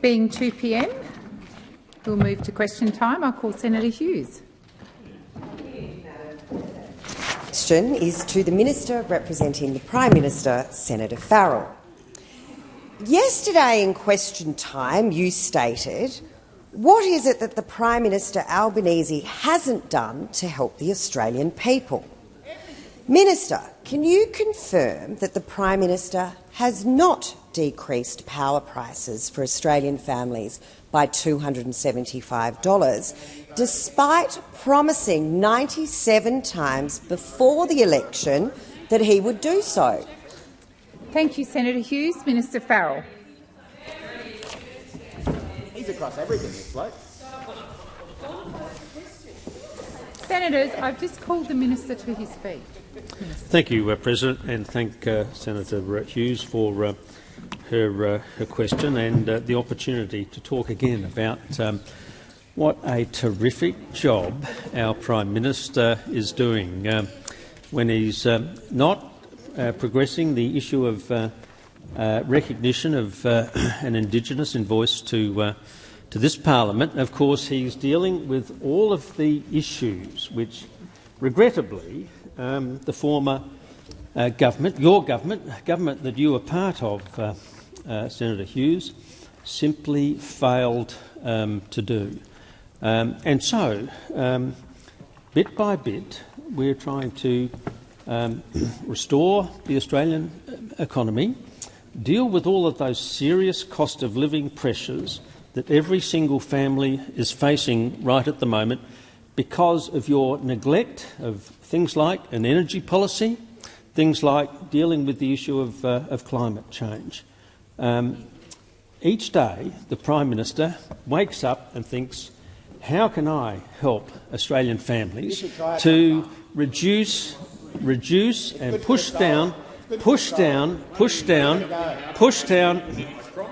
Being 2 p.m, we'll move to question time. I'll call Senator Hughes. question is to the Minister representing the Prime Minister, Senator Farrell. Yesterday in question time you stated, what is it that the Prime Minister Albanese hasn't done to help the Australian people? Minister, can you confirm that the Prime Minister has not decreased power prices for Australian families by $275, despite promising 97 times before the election that he would do so? Thank you, Senator Hughes. Minister Farrell. He's across everything, this bloke. Senators, I've just called the minister to his feet. Thank you, uh, President, and thank uh, Senator Hughes for uh, her, uh, her question and uh, the opportunity to talk again about um, what a terrific job our Prime Minister is doing um, when he's um, not uh, progressing the issue of recognition of an Indigenous voice to to this parliament. Of course, he's dealing with all of the issues which, regrettably, um, the former uh, government, your government, government that you were part of, uh, uh, Senator Hughes, simply failed um, to do. Um, and so, um, bit by bit, we're trying to um, restore the Australian uh, economy, deal with all of those serious cost of living pressures that every single family is facing right at the moment because of your neglect of things like an energy policy, things like dealing with the issue of, uh, of climate change. Um, each day, the Prime Minister wakes up and thinks, how can I help Australian families to reduce, reduce and push down, push down, push down, push down,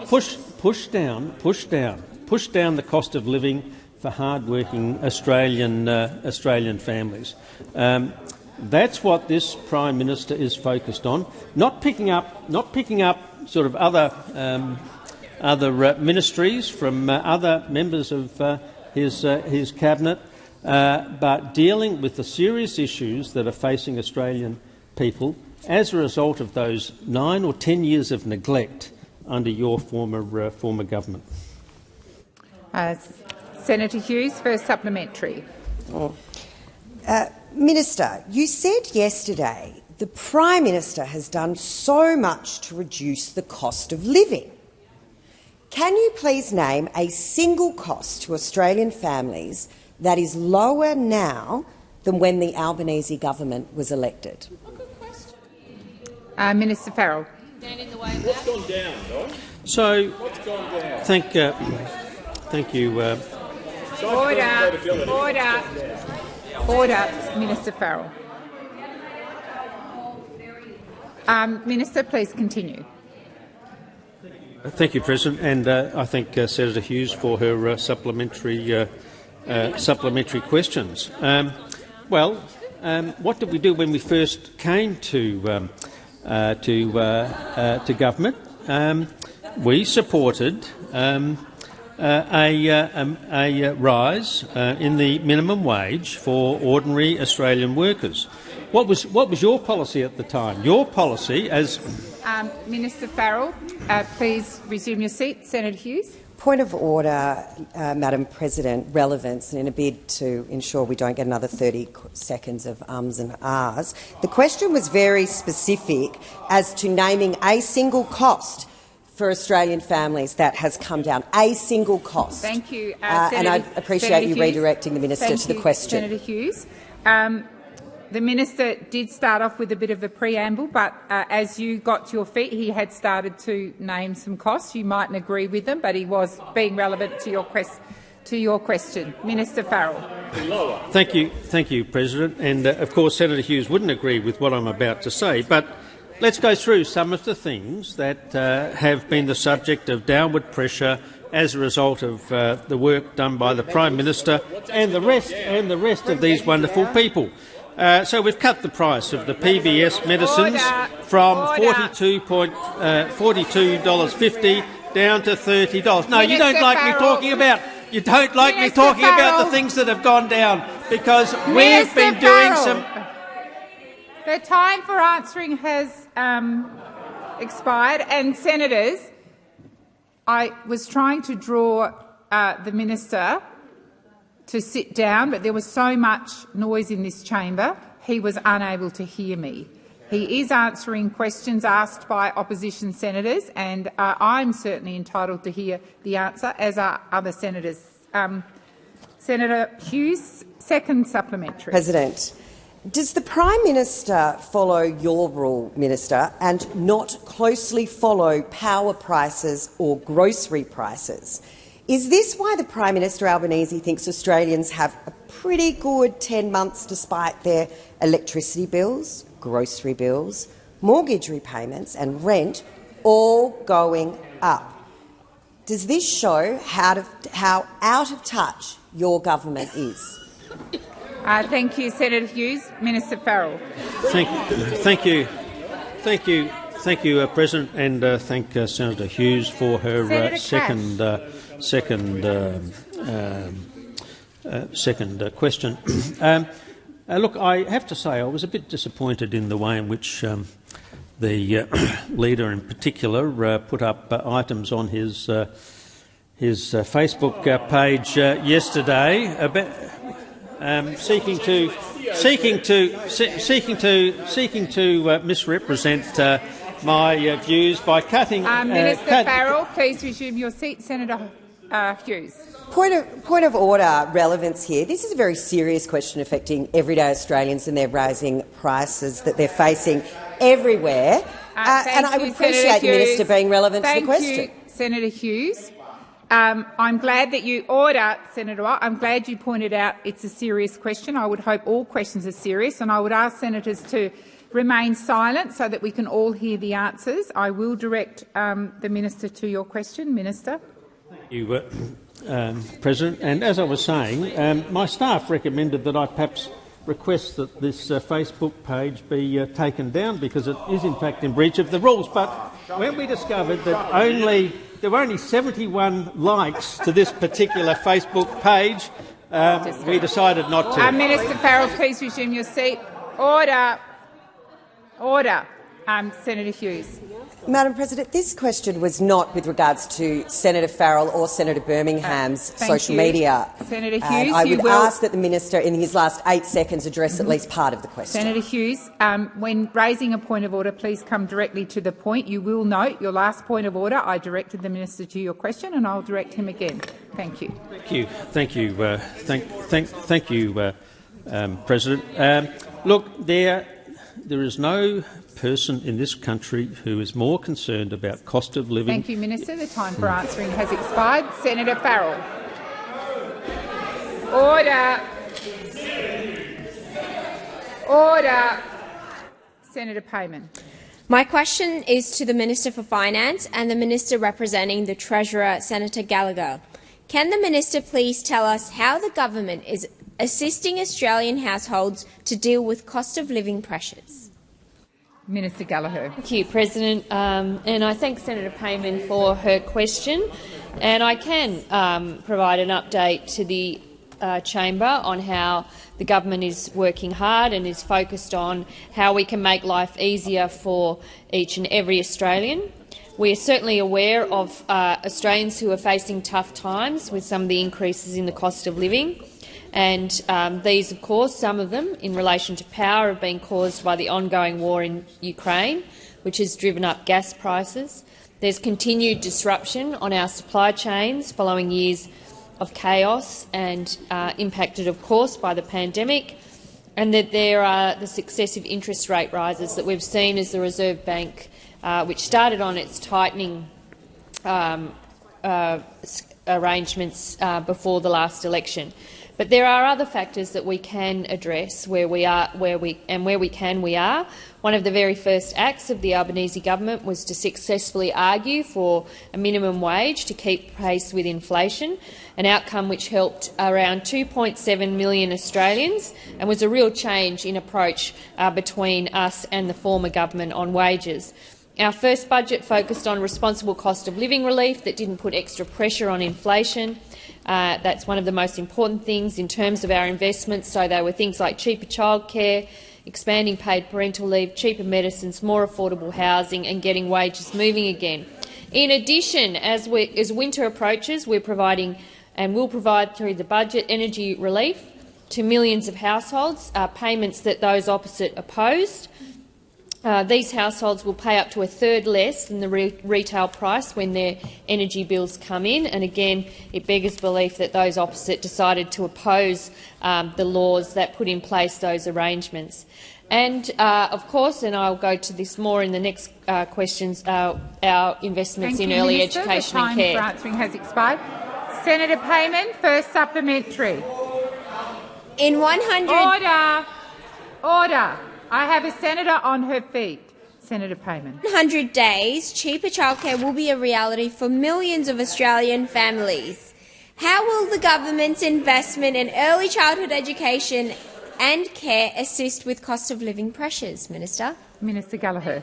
push, push down, push down, push down the cost of living for hard-working Australian, uh, Australian families. Um, that's what this Prime Minister is focused on, not picking up, not picking up sort of other, um, other uh, ministries from uh, other members of uh, his, uh, his cabinet, uh, but dealing with the serious issues that are facing Australian people as a result of those nine or ten years of neglect under your former, uh, former government. Uh, Senator Hughes for a supplementary. Oh. Minister, you said yesterday the Prime Minister has done so much to reduce the cost of living. Can you please name a single cost to Australian families that is lower now than when the Albanese government was elected? Uh, Minister Farrell. What's gone down, Don? So, gone down? thank, uh, thank you. Uh, Order. Order. Order, Minister Farrell. Um, Minister, please continue. Thank you, President, and uh, I thank uh, Senator Hughes for her uh, supplementary uh, uh, supplementary questions. Um, well, um, what did we do when we first came to um, uh, to to government? Um, we supported um, a, um, a, rise in the minimum wage for ordinary Australian workers. What was what was your policy at the time? Your policy, as um, Minister Farrell, uh, please resume your seat. Senator Hughes. Point of order, uh, Madam President, relevance, and in a bid to ensure we don't get another 30 seconds of ums and ahs. The question was very specific as to naming a single cost for Australian families that has come down. A single cost. Thank you. Uh, uh, and I appreciate Senator you Hughes. redirecting the minister Thank to the you, question. Senator Hughes. Um, the minister did start off with a bit of a preamble, but uh, as you got to your feet, he had started to name some costs. You mightn't agree with them, but he was being relevant to your, quest to your question. Minister Farrell. Thank you, thank you, President. And uh, of course, Senator Hughes wouldn't agree with what I'm about to say, but let's go through some of the things that uh, have been the subject of downward pressure as a result of uh, the work done by the Prime Minister and the rest and the rest of these wonderful people. Uh, so we've cut the price of the PBS medicines from $42.50 uh, down to thirty dollars. No, you don't like me talking about. You don't like me talking about the things that have gone down because we've been doing some. The time for answering has um, expired, and senators, I was trying to draw uh, the minister to sit down, but there was so much noise in this chamber, he was unable to hear me. He is answering questions asked by opposition senators, and uh, I'm certainly entitled to hear the answer, as are other senators. Um, Senator Hughes, second supplementary. President, does the Prime Minister follow your rule, Minister, and not closely follow power prices or grocery prices? Is this why the Prime Minister Albanese thinks Australians have a pretty good 10 months despite their electricity bills, grocery bills, mortgage repayments and rent all going up? Does this show how, to, how out of touch your government is? Uh, thank you, Senator Hughes. Minister Farrell. Thank, thank you, thank you, thank you, uh, President, and uh, thank uh, Senator Hughes for her uh, second uh, second um, second uh, question. um, look, I have to say I was a bit disappointed in the way in which um, the uh, leader, in particular, uh, put up uh, items on his uh, his uh, Facebook uh, page uh, yesterday about um, seeking to seeking to se- seeking to seeking to uh, misrepresent uh, my uh, views by cutting. Uh, uh, Minister cut- Farrell, please resume your seat. Senator uh, Hughes. Point of, point of order relevance here. This is a very serious question affecting everyday Australians and their rising prices that they're facing everywhere. Uh, Uh, thank and I would appreciate Senator the Minister being relevant Thank to the question. You, Senator Hughes. Um, I'm glad that you order, Senator. Watt, I'm glad you pointed out it's a serious question. I would hope all questions are serious, and I would ask senators to remain silent so that we can all hear the answers. I will direct um, the minister to your question, Minister. Thank you, uh, um, President. And as I was saying, um, my staff recommended that I perhaps request that this uh, Facebook page be uh, taken down because it is in fact in breach of the rules. But when we discovered that only there were only 71 likes to this particular Facebook page, um, we decided not to. Uh, Minister Farrell, please resume your seat. Order. Order. Um, Senator Hughes. Madam President, this question was not with regards to Senator Farrell or Senator Birmingham's Uh, social you. media. Senator And Hughes, I you would will- ask that the minister, in his last eight seconds, address at least part of the question. Senator Hughes, um, when raising a point of order, please come directly to the point. You will note your last point of order. I directed the minister to your question, and I'll direct him again. Thank you. Thank you, thank you, uh, thank, thank, thank you, uh, um, President. Um, look, there, there is no person in this country who is more concerned about cost of living. Thank you, Minister. The time for answering has expired. Senator Farrell. Order. Order. Senator Payman. My question is to the Minister for Finance and the Minister representing the Treasurer, Senator Gallagher. Can the Minister please tell us how the government is assisting Australian households to deal with cost of living pressures? Minister Gallagher. Thank you, President, um, and I thank Senator Payman for her question. And I can um, provide an update to the uh, chamber on how the government is working hard and is focused on how we can make life easier for each and every Australian. We are certainly aware of uh, Australians who are facing tough times with some of the increases in the cost of living. And um, these, of course, some of them in relation to power have been caused by the ongoing war in Ukraine, which has driven up gas prices. There's continued disruption on our supply chains following years of chaos and uh, impacted, of course, by the pandemic, and that there are the successive interest rate rises that we've seen as the Reserve Bank, uh, which started on its tightening um, uh, arrangements uh, before the last election. But there are other factors that we can address where we are, where we and where we can, we are. One of the very first acts of the Albanese government was to successfully argue for a minimum wage to keep pace with inflation, an outcome which helped around 2.7 million Australians and was a real change in approach uh, between us and the former government on wages. Our first budget focused on responsible cost of living relief that didn't put extra pressure on inflation. Uh, that's one of the most important things in terms of our investments. So there were things like cheaper childcare, expanding paid parental leave, cheaper medicines, more affordable housing and getting wages moving again. In addition, as, we, as winter approaches, we're providing and will provide through the budget energy relief to millions of households, uh, payments that those opposite opposed. Uh, these households will pay up to a third less than the re retail price when their energy bills come in. And again, it beggars belief that those opposite decided to oppose um, the laws that put in place those arrangements. And, uh, of course, and I'll go to this more in the next uh, questions, uh, our investments Thank in you, early Minister. education the time and care. for answering has expired. Senator Payman, first supplementary. In 100 Order. Order. I have a senator on her feet. Senator Payman. 100 days, cheaper childcare will be a reality for millions of Australian families. How will the government's investment in early childhood education and care assist with cost of living pressures, Minister? Minister Gallagher.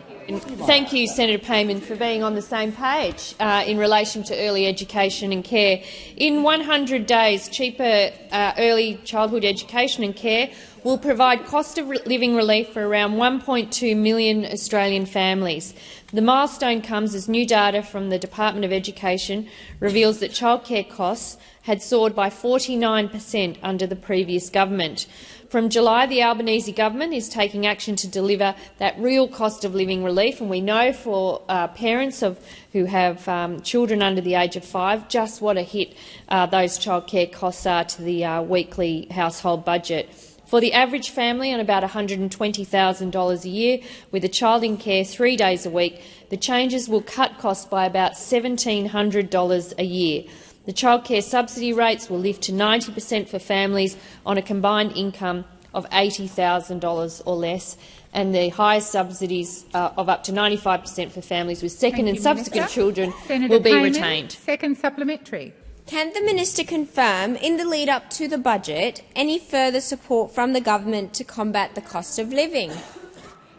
Thank you, Senator Payman, for being on the same page uh, in relation to early education and care. In 100 days, cheaper uh, early childhood education and care will provide cost of living relief for around 1.2 million Australian families. The milestone comes as new data from the Department of Education reveals that childcare costs had soared by 49 per cent under the previous government. From July, the Albanese government is taking action to deliver that real cost of living relief, and we know for uh, parents of who have um, children under the age of five just what a hit uh, those childcare costs are to the uh, weekly household budget. For the average family on about $120,000 a year, with a child in care three days a week, the changes will cut costs by about $1,700 a year. The childcare subsidy rates will lift to 90 per cent for families on a combined income of $80,000 or less, and the highest subsidies uh, of up to 95 per cent for families with second Thank and you, subsequent Minister. children Senator will be Payman, retained. Second supplementary. Can the minister confirm, in the lead up to the budget, any further support from the government to combat the cost of living?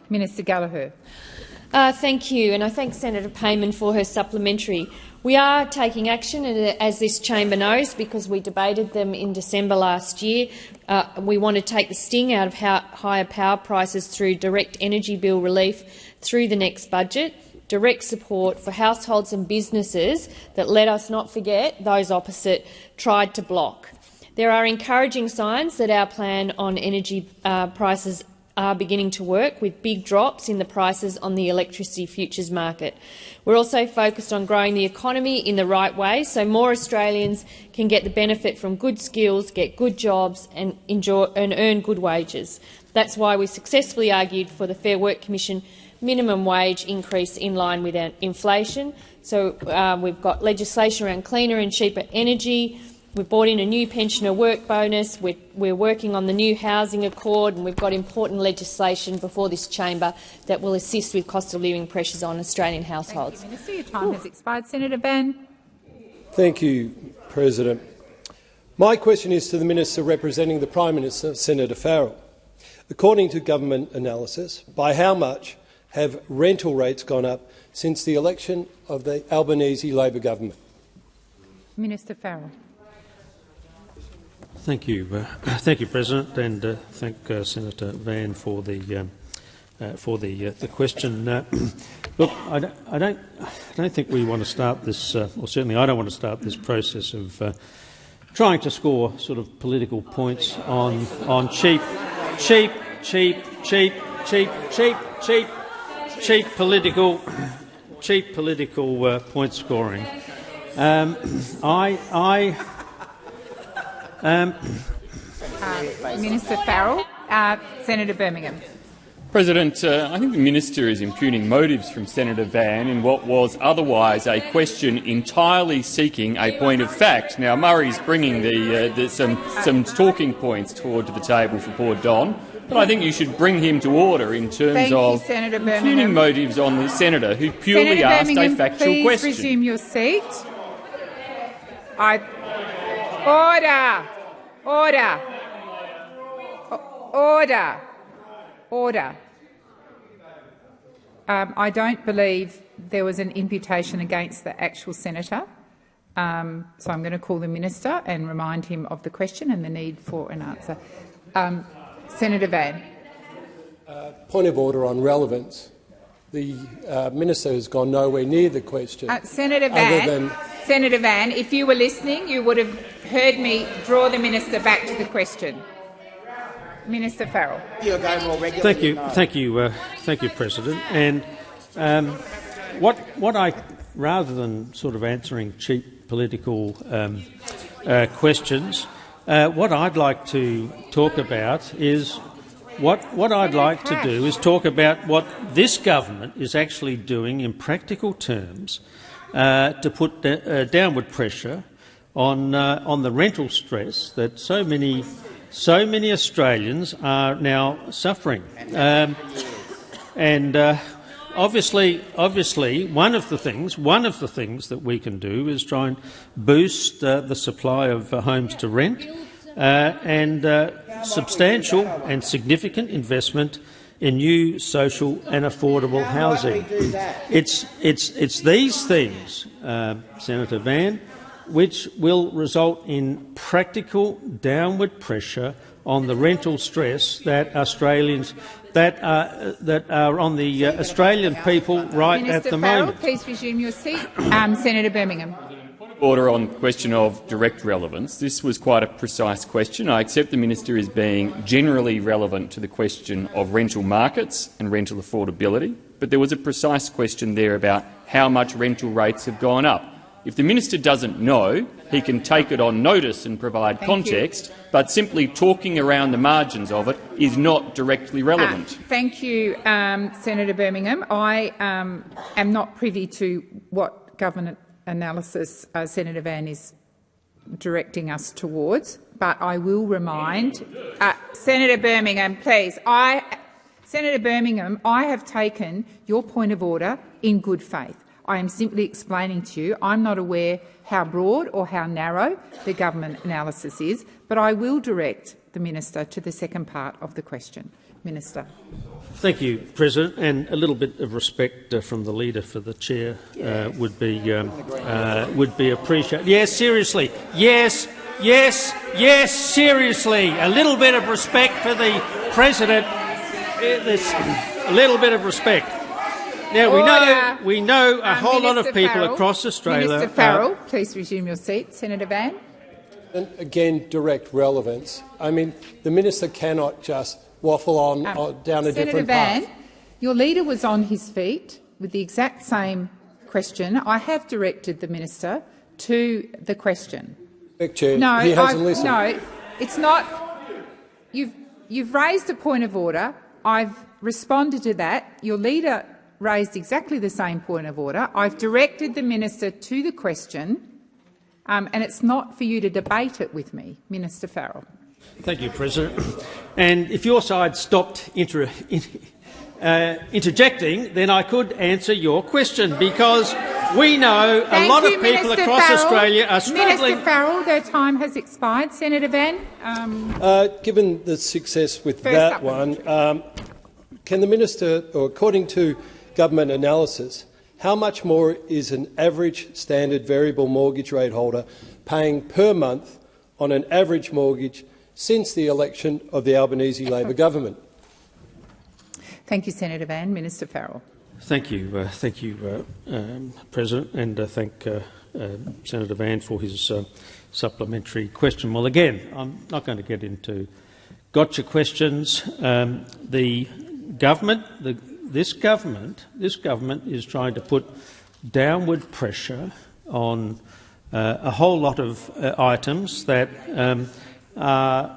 Minister Gallagher. Uh, thank you, and I thank Senator Payman for her supplementary. We are taking action, and as this chamber knows, because we debated them in December last year, uh, we want to take the sting out of higher power prices through direct energy bill relief through the next budget, direct support for households and businesses that, let us not forget, those opposite tried to block. There are encouraging signs that our plan on energy uh, prices are beginning to work, with big drops in the prices on the electricity futures market. We're also focused on growing the economy in the right way so more Australians can get the benefit from good skills, get good jobs and, enjoy, and earn good wages. That's why we successfully argued for the Fair Work Commission minimum wage increase in line with inflation. So uh, we've got legislation around cleaner and cheaper energy, We've brought in a new pensioner work bonus. We're, we're, working on the new housing accord, and we've got important legislation before this chamber that will assist with cost of living pressures on Australian households. Thank you, Minister. Your time Ooh. has expired. Senator Van. Thank you, President. My question is to the minister representing the Prime Minister, Senator Farrell. According to government analysis, by how much have rental rates gone up since the election of the Albanese Labor government? Minister Farrell. Thank you, uh, thank you, President, and uh, thank uh, Senator Van for the um, uh, for the uh, the question. Uh, look, I don't, I don't, I don't think we want to start this, or certainly I don't want to start this process of trying to score sort of political points on on cheap, cheap, cheap, cheap, cheap, cheap, cheap, cheap political, cheap political point scoring. Um, I, I. Um, uh, Minister Farrell. Uh, Senator Birmingham. President, uh, I think the minister is impugning motives from Senator Van in what was otherwise a question entirely seeking a point of fact. Now, Murray's bringing the, uh, the, some, some talking points toward to the table for poor Don, but I think you should bring him to order in terms Thank of you, Senator impugning motives on the senator who purely Senator asked Birmingham, a factual please question. resume your seat. I order. Order. Order. Order. um, I don't believe there was an imputation against the actual senator. Um, so I'm going to call the minister and remind him of the question and the need for an answer. Um, Senator Van. Uh, point of order on relevance. The uh, minister has gone nowhere near the question. Uh, Senator Van, than... Senator Van, if you were listening, you would have heard me draw the minister back to the question. Minister Farrell. Thank you, thank you, uh, thank you, President. And um, what what I rather than sort of answering cheap political um, uh, questions, uh, what I'd like to talk about is what what I'd like to do is talk about what this government is actually doing in practical terms uh, to put uh, downward pressure on uh, on the rental stress that so many so many Australians are now suffering. Um, and uh, obviously, obviously, one of the things one of the things that we can do is try and boost uh, the supply of uh, homes to rent, and uh, substantial and significant investment in new social and affordable housing. It's it's it's these things, uh, Senator Van, which will result in practical downward pressure on the rental stress that Australians that are, that are on the uh, Australian people right Minister at the Farrell, moment. please resume your seat. Um, Senator Birmingham. Order on question of direct relevance. This was quite a precise question. I accept the minister is being generally relevant to the question of rental markets and rental affordability, but there was a precise question there about how much rental rates have gone up. If the minister doesn't know, he can take it on notice and provide Thank context, you. but simply talking around the margins of it is not directly relevant. Uh, thank you, um, Senator Birmingham. I um, am not privy to what government analysis uh, Senator Van is directing us towards, but I will remind uh, Senator Birmingham, please. I, Senator Birmingham, I have taken your point of order in good faith. I am simply explaining to you I'm not aware how broad or how narrow the government analysis is, but I will direct the minister to the second part of the question. Minister. Thank you, President. And a little bit of respect uh, from the leader for the chair uh, would be um, uh, would be appreciated. Yes, seriously. Yes, yes, yes, seriously. A little bit of respect for the president. This, a little bit of respect. Now we know we know a Um, whole lot of people Farrell. across Australia. Minister are- Farrell, please resume your seat. Senator Van. And again, direct relevance. I mean, the minister cannot just waffle on, Um, on down a Senator different Van, path. your leader was on his feet with the exact same question. I have directed the minister to the question. Chair. No, he hasn't I've- listened. no, it's not. You've you've raised a point of order. I've responded to that. Your leader raised exactly the same point of order. I've directed the minister to the question, um, and it's not for you to debate it with me, Minister Farrell. Thank you, President. And if your side stopped inter uh, interjecting, then I could answer your question, because we know Thank a lot you, of people Minister across Farrell. Australia are struggling. Minister Farrell, their time has expired. Senator Van. Um, Uh, given the success with that one, um, can the minister, or according to government analysis, how much more is an average standard variable mortgage rate holder paying per month on an average mortgage since the election of the Albanese Labor government? thank you, Senator Van. Minister Farrell. Thank you, uh, thank you, uh, um, President, and uh, thank uh, uh, Senator Van for his uh, supplementary question. Well, again, I'm not going to get into gotcha questions. Um, the government, the, this government, this government is trying to put downward pressure on uh, a whole lot of uh, items that um, are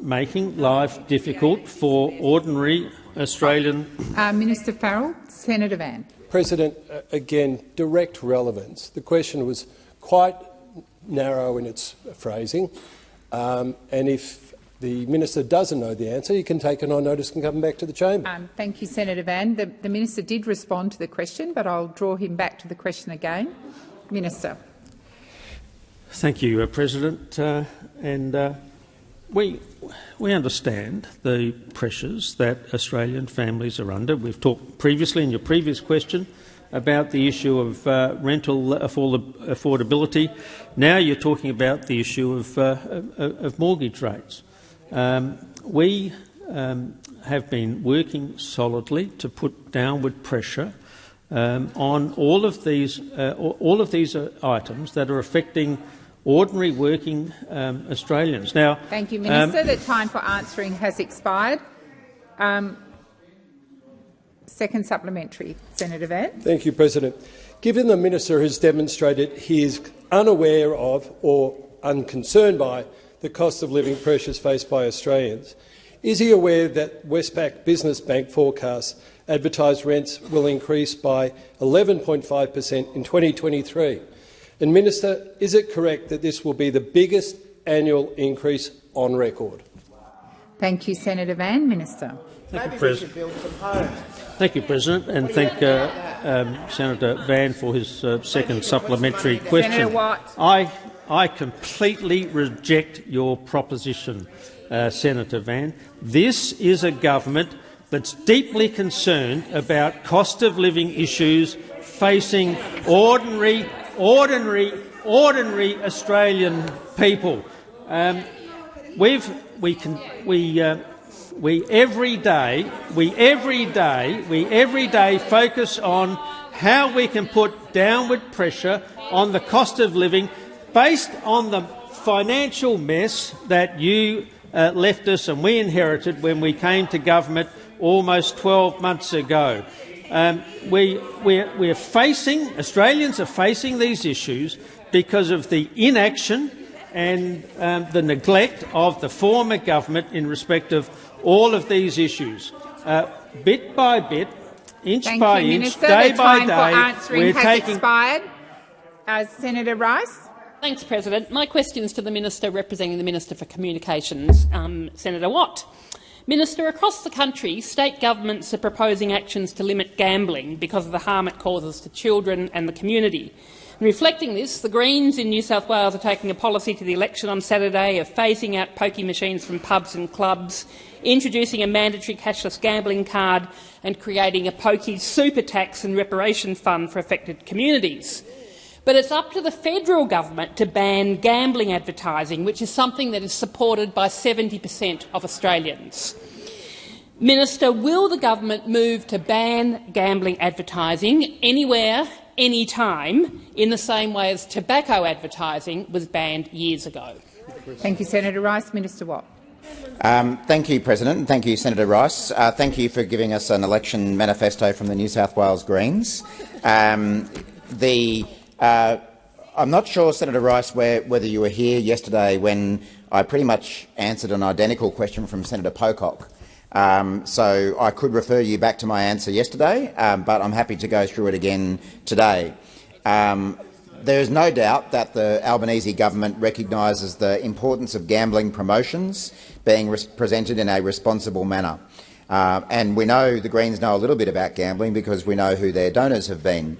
making life difficult for ordinary Australian Uh, Minister Farrell. Senator Van. President, uh, again, direct relevance. The question was quite narrow in its phrasing, um, and if the minister doesn't know the answer, he can take it on notice and come back to the chamber. Um, thank you, Senator Van. The, the minister did respond to the question, but I'll draw him back to the question again. Minister. Thank you, uh, President. Uh, and uh, we, we understand the pressures that Australian families are under. We've talked previously in your previous question about the issue of uh, rental affordability. Now you're talking about the issue of, uh, of mortgage rates. Um, we um, have been working solidly to put downward pressure um, on all of these, uh, all of these items that are affecting ordinary working um, Australians. Now, thank you, Minister. Um, the time for answering has expired. Um, second supplementary, Senator Van. Thank you, President. Given the minister has demonstrated he is unaware of or unconcerned by the cost of living pressures faced by Australians, is he aware that Westpac Business Bank forecasts advertised rents will increase by 11.5 per cent in 2023? And, Minister, is it correct that this will be the biggest annual increase on record? Thank you, Senator Van. Minister. Thank you, President. Thank you, President, and thank uh, um, Senator Van for his uh, second supplementary question. Senator Watt. I, I completely reject your proposition, uh, Senator Van. This is a government that's deeply concerned about cost of living issues facing ordinary ordinary, ordinary Australian people. Um, we've, we can, we, uh, we every day, we every day, we every day focus on how we can put downward pressure on the cost of living based on the financial mess that you uh, left us and we inherited when we came to government almost 12 months ago. Um, we, we're, we're facing, Australians are facing these issues because of the inaction and um, the neglect of the former government in respect of all of these issues. Uh, bit by bit, inch Thank by you, inch, Minister. day the by time day, for we're has taking. Expired. Uh, Senator Rice. Thanks, President. My question is to the Minister representing the Minister for Communications, um, Senator Watt. Minister, across the country, state governments are proposing actions to limit gambling because of the harm it causes to children and the community. Reflecting this, the Greens in New South Wales are taking a policy to the election on Saturday of phasing out pokie machines from pubs and clubs, introducing a mandatory cashless gambling card and creating a pokie super tax and reparation fund for affected communities. But it's up to the federal government to ban gambling advertising, which is something that is supported by 70 per cent of Australians. Minister, will the government move to ban gambling advertising anywhere, any time, in the same way as tobacco advertising was banned years ago? Thank you, Senator Rice. Minister Watt. Um, thank you, President, thank you, Senator Rice. Uh, thank you for giving us an election manifesto from the New South Wales Greens. Um, the uh, I'm not sure, Senator Rice, where, whether you were here yesterday when I pretty much answered an identical question from Senator Pocock. Um, so I could refer you back to my answer yesterday, um, but I'm happy to go through it again today. Um, there is no doubt that the Albanese government recognises the importance of gambling promotions being presented in a responsible manner. Uh, and we know the Greens know a little bit about gambling because we know who their donors have been.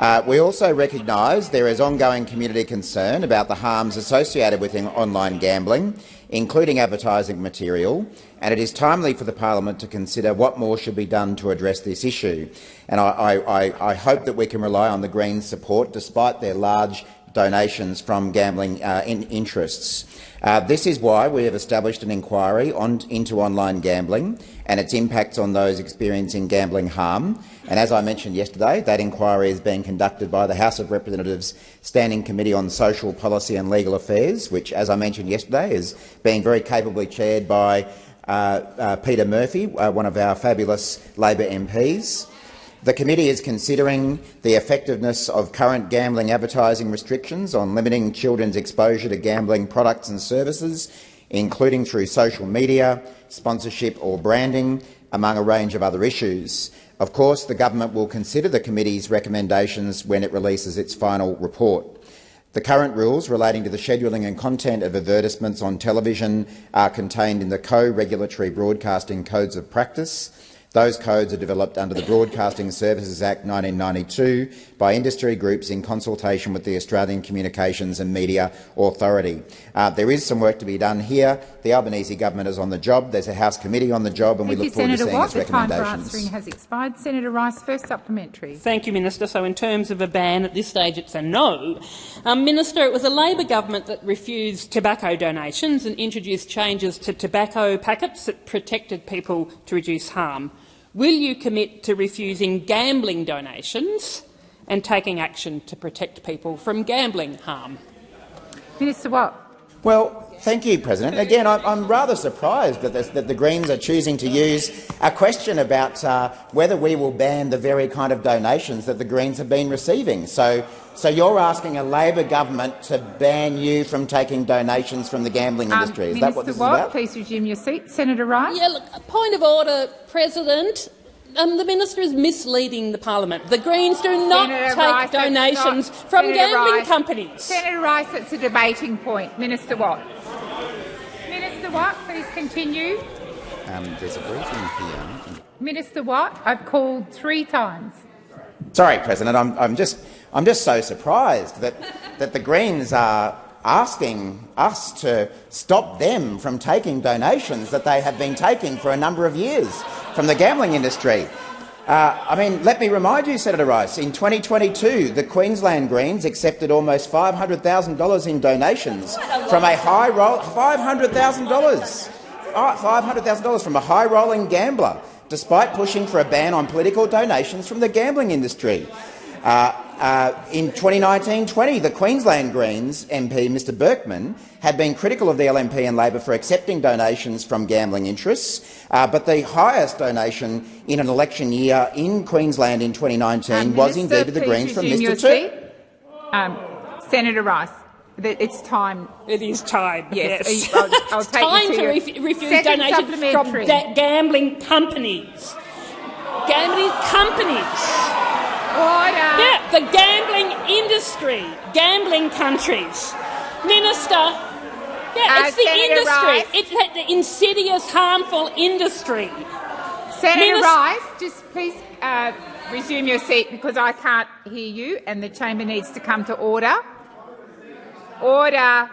Uh, we also recognise there is ongoing community concern about the harms associated with online gambling, including advertising material, and it is timely for the parliament to consider what more should be done to address this issue. And I, I, I hope that we can rely on the Greens' support, despite their large donations from gambling uh, in interests. Uh, this is why we have established an inquiry on, into online gambling and its impacts on those experiencing gambling harm. And as I mentioned yesterday, that inquiry is being conducted by the House of Representatives Standing Committee on Social Policy and Legal Affairs, which, as I mentioned yesterday, is being very capably chaired by uh, uh, Peta Murphy, uh, one of our fabulous Labor MPs. The committee is considering the effectiveness of current gambling advertising restrictions on limiting children's exposure to gambling products and services, including through social media, sponsorship or branding, among a range of other issues. Of course, the government will consider the committee's recommendations when it releases its final report. The current rules relating to the scheduling and content of advertisements on television are contained in the co-regulatory broadcasting codes of practice Those codes are developed under the Broadcasting Services Act 1992 by industry groups in consultation with the Australian Communications and Media Authority. Uh, there is some work to be done here. The Albanese government is on the job. There's a House committee on the job, and Thank we look you, forward Senator to seeing Watt. its The time for answering has expired. Senator Rice, first supplementary. Thank you, Minister. So in terms of a ban, at this stage it's a no. Um, Minister, it was a Labor government that refused tobacco donations and introduced changes to tobacco packets that protected people to reduce harm. Will you commit to refusing gambling donations and taking action to protect people from gambling harm? Minister Watt. Well, thank you, President. Again, I'm, I'm rather surprised that, this, that, the Greens are choosing to use a question about uh, whether we will ban the very kind of donations that the Greens have been receiving. So, so you're asking a Labor government to ban you from taking donations from the gambling Um, industry. Is Minister that what this Watt, is about? please resume your seat. Senator Rice. Yeah, look, point of order, President. Um, the minister is misleading the parliament. The Greens do not Senator take Rice, donations not- from Senator gambling Rice. companies. Senator Rice, it's a debating point. Minister Watt. Minister Watt, please continue. Um, there's a briefing here. Minister Watt, I've called three times. Sorry, President. I'm, I'm, just, I'm just so surprised that, that the Greens are asking us to stop them from taking donations that they have been taking for a number of years from the gambling industry. Uh, I mean, let me remind you, Senator Rice, in 2022 the Queensland Greens accepted almost $500,000 in donations from a high roll $500,000 uh, $500,000 from a high-rolling gambler, despite pushing for a ban on political donations from the gambling industry. Uh, uh, in 2019-20, the Queensland Greens MP, Mr Berkman, had been critical of the LNP and Labor for accepting donations from gambling interests, uh, but the highest donation in an election year in Queensland in 2019 Um, was Minister, indeed to the Greens from Mr Tur- Um, Senator Rice, it's time. It is time. Yes, Yes. I'll- I'll it's take time to to, ref- refuse second donations from supplementary. da- gambling companies. Gambling companies. Order. Yeah, the gambling industry, gambling countries. Minister, yeah, Uh, it's the Senator industry. Rice. It's the- insidious, harmful industry. Senator Minister- Rice, just please uh, resume your seat because I can't hear you and the chamber needs to come to order. Order.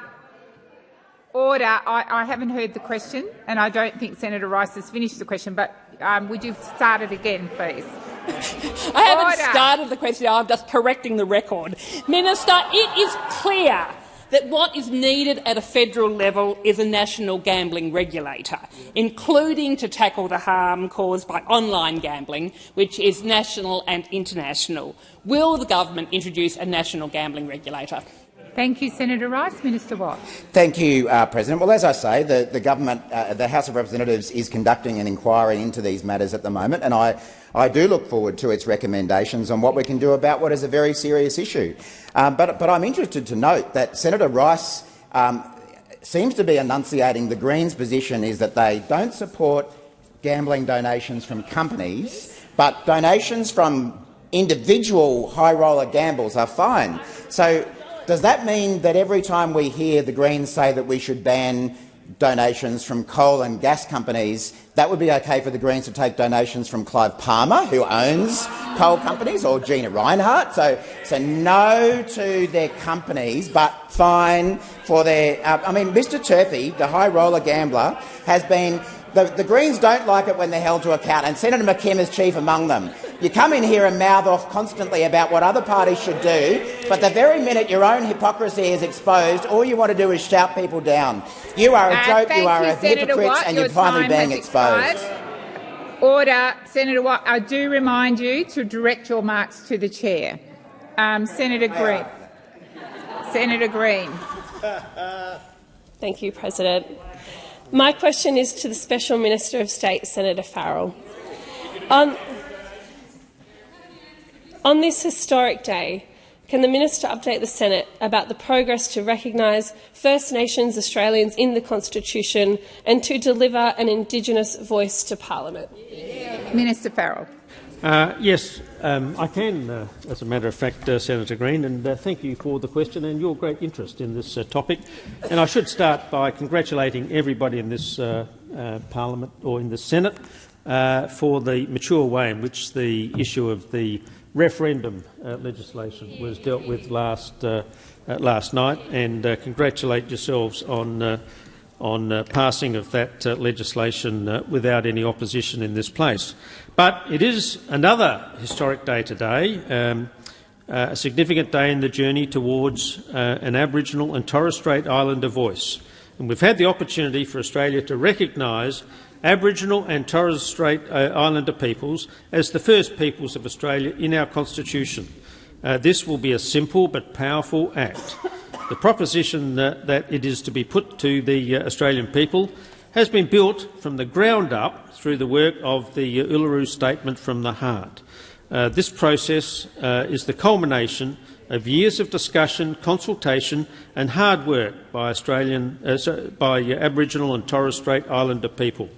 Order. I, I haven't heard the question and I don't think Senator Rice has finished the question, but um, would you start it again, please? I haven't Order. started the question, I'm just correcting the record. Minister, it is clear that what is needed at a federal level is a national gambling regulator, including to tackle the harm caused by online gambling, which is national and international. Will the government introduce a national gambling regulator? Thank you, Senator Rice. Minister Watt. Thank you, uh, President. Well, as I say, the, the government, uh, the House of Representatives is conducting an inquiry into these matters at the moment, and I, I do look forward to its recommendations on what we can do about what is a very serious issue. Um, but, but I'm interested to note that Senator Rice um, seems to be enunciating the Greens' position is that they don't support gambling donations from companies, but donations from individual high-roller gambles are fine. So does that mean that every time we hear the Greens say that we should ban donations from coal and gas companies, that would be okay for the Greens to take donations from Clive Palmer, who owns coal companies, or Gina Rinehart? So, so no to their companies, but fine for their... Uh, I mean, Mr Turpie, the high roller gambler, has been... The, the Greens don't like it when they're held to account, and Senator McKim is chief among them. You come in here and mouth off constantly about what other parties should do, but the very minute your own hypocrisy is exposed, all you want to do is shout people down. You are a Uh, joke, you are you, a Senator hypocrite, Watt. and you're finally being exposed. expired. Order. Senator Watt, I do remind you to direct your marks to the chair. Um, Senator Green. Senator Green. Thank you, President. My question is to the Special Minister of State, Senator Farrell. On, on this historic day, can the minister update the Senate about the progress to recognise First Nations Australians in the Constitution and to deliver an Indigenous voice to Parliament? Minister Farrell. Uh, yes, um, I can, uh, as a matter of fact, uh, Senator Green, and uh, thank you for the question and your great interest in this uh, topic. And I should start by congratulating everybody in this uh, Parliament or in the Senate for the mature way in which the issue of the referendum legislation was dealt with last, last night and congratulate yourselves on, on passing of that legislation without any opposition in this place. But it is another historic day today, um, a significant day in the journey towards an Aboriginal and Torres Strait Islander voice. And we've had the opportunity for Australia to recognise Aboriginal and Torres Strait uh, Islander peoples as the first peoples of Australia in our Constitution. Uh, this will be a simple but powerful act. The proposition that, that it is to be put to the uh, Australian people has been built from the ground up through the work of the uh, Uluru Statement from the Heart. Uh, this process uh, is the culmination of years of discussion, consultation and hard work by, Australian, by Aboriginal and Torres Strait Islander people.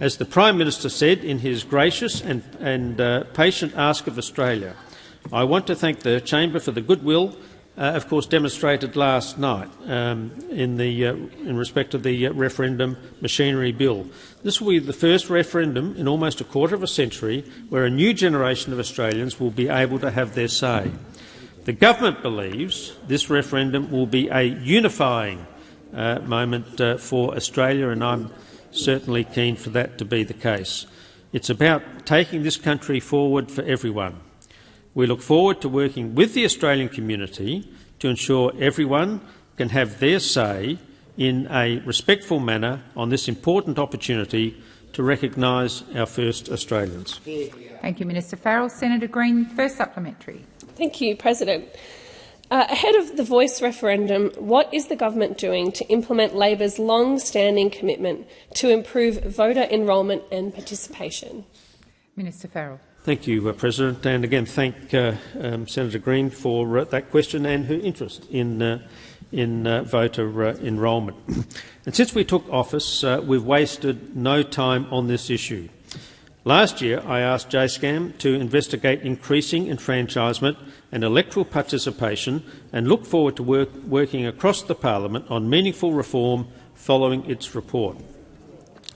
As the Prime Minister said in his gracious and, and uh, patient ask of Australia, I want to thank the Chamber for the goodwill, uh, of course, demonstrated last night um, in, the, uh, in respect of the uh, referendum machinery bill. This will be the first referendum in almost a quarter of a century where a new generation of Australians will be able to have their say. The government believes this referendum will be a unifying uh, moment uh, for Australia, and I'm certainly keen for that to be the case. It's about taking this country forward for everyone. We look forward to working with the Australian community to ensure everyone can have their say in a respectful manner on this important opportunity to recognise our first Australians. Thank you, Minister Farrell. Senator Green, first supplementary. Thank you, President. Uh, ahead of the Voice referendum, what is the government doing to implement Labor's long-standing commitment to improve voter enrolment and participation? Minister Farrell. Thank you, uh, President, and again thank uh, um, Senator Green for uh, that question and her interest in, uh, in uh, voter enrolment. and since we took office, we've wasted no time on this issue. Last year, I asked JSCEM to investigate increasing enfranchisement and electoral participation and look forward to work, working across the parliament on meaningful reform following its report.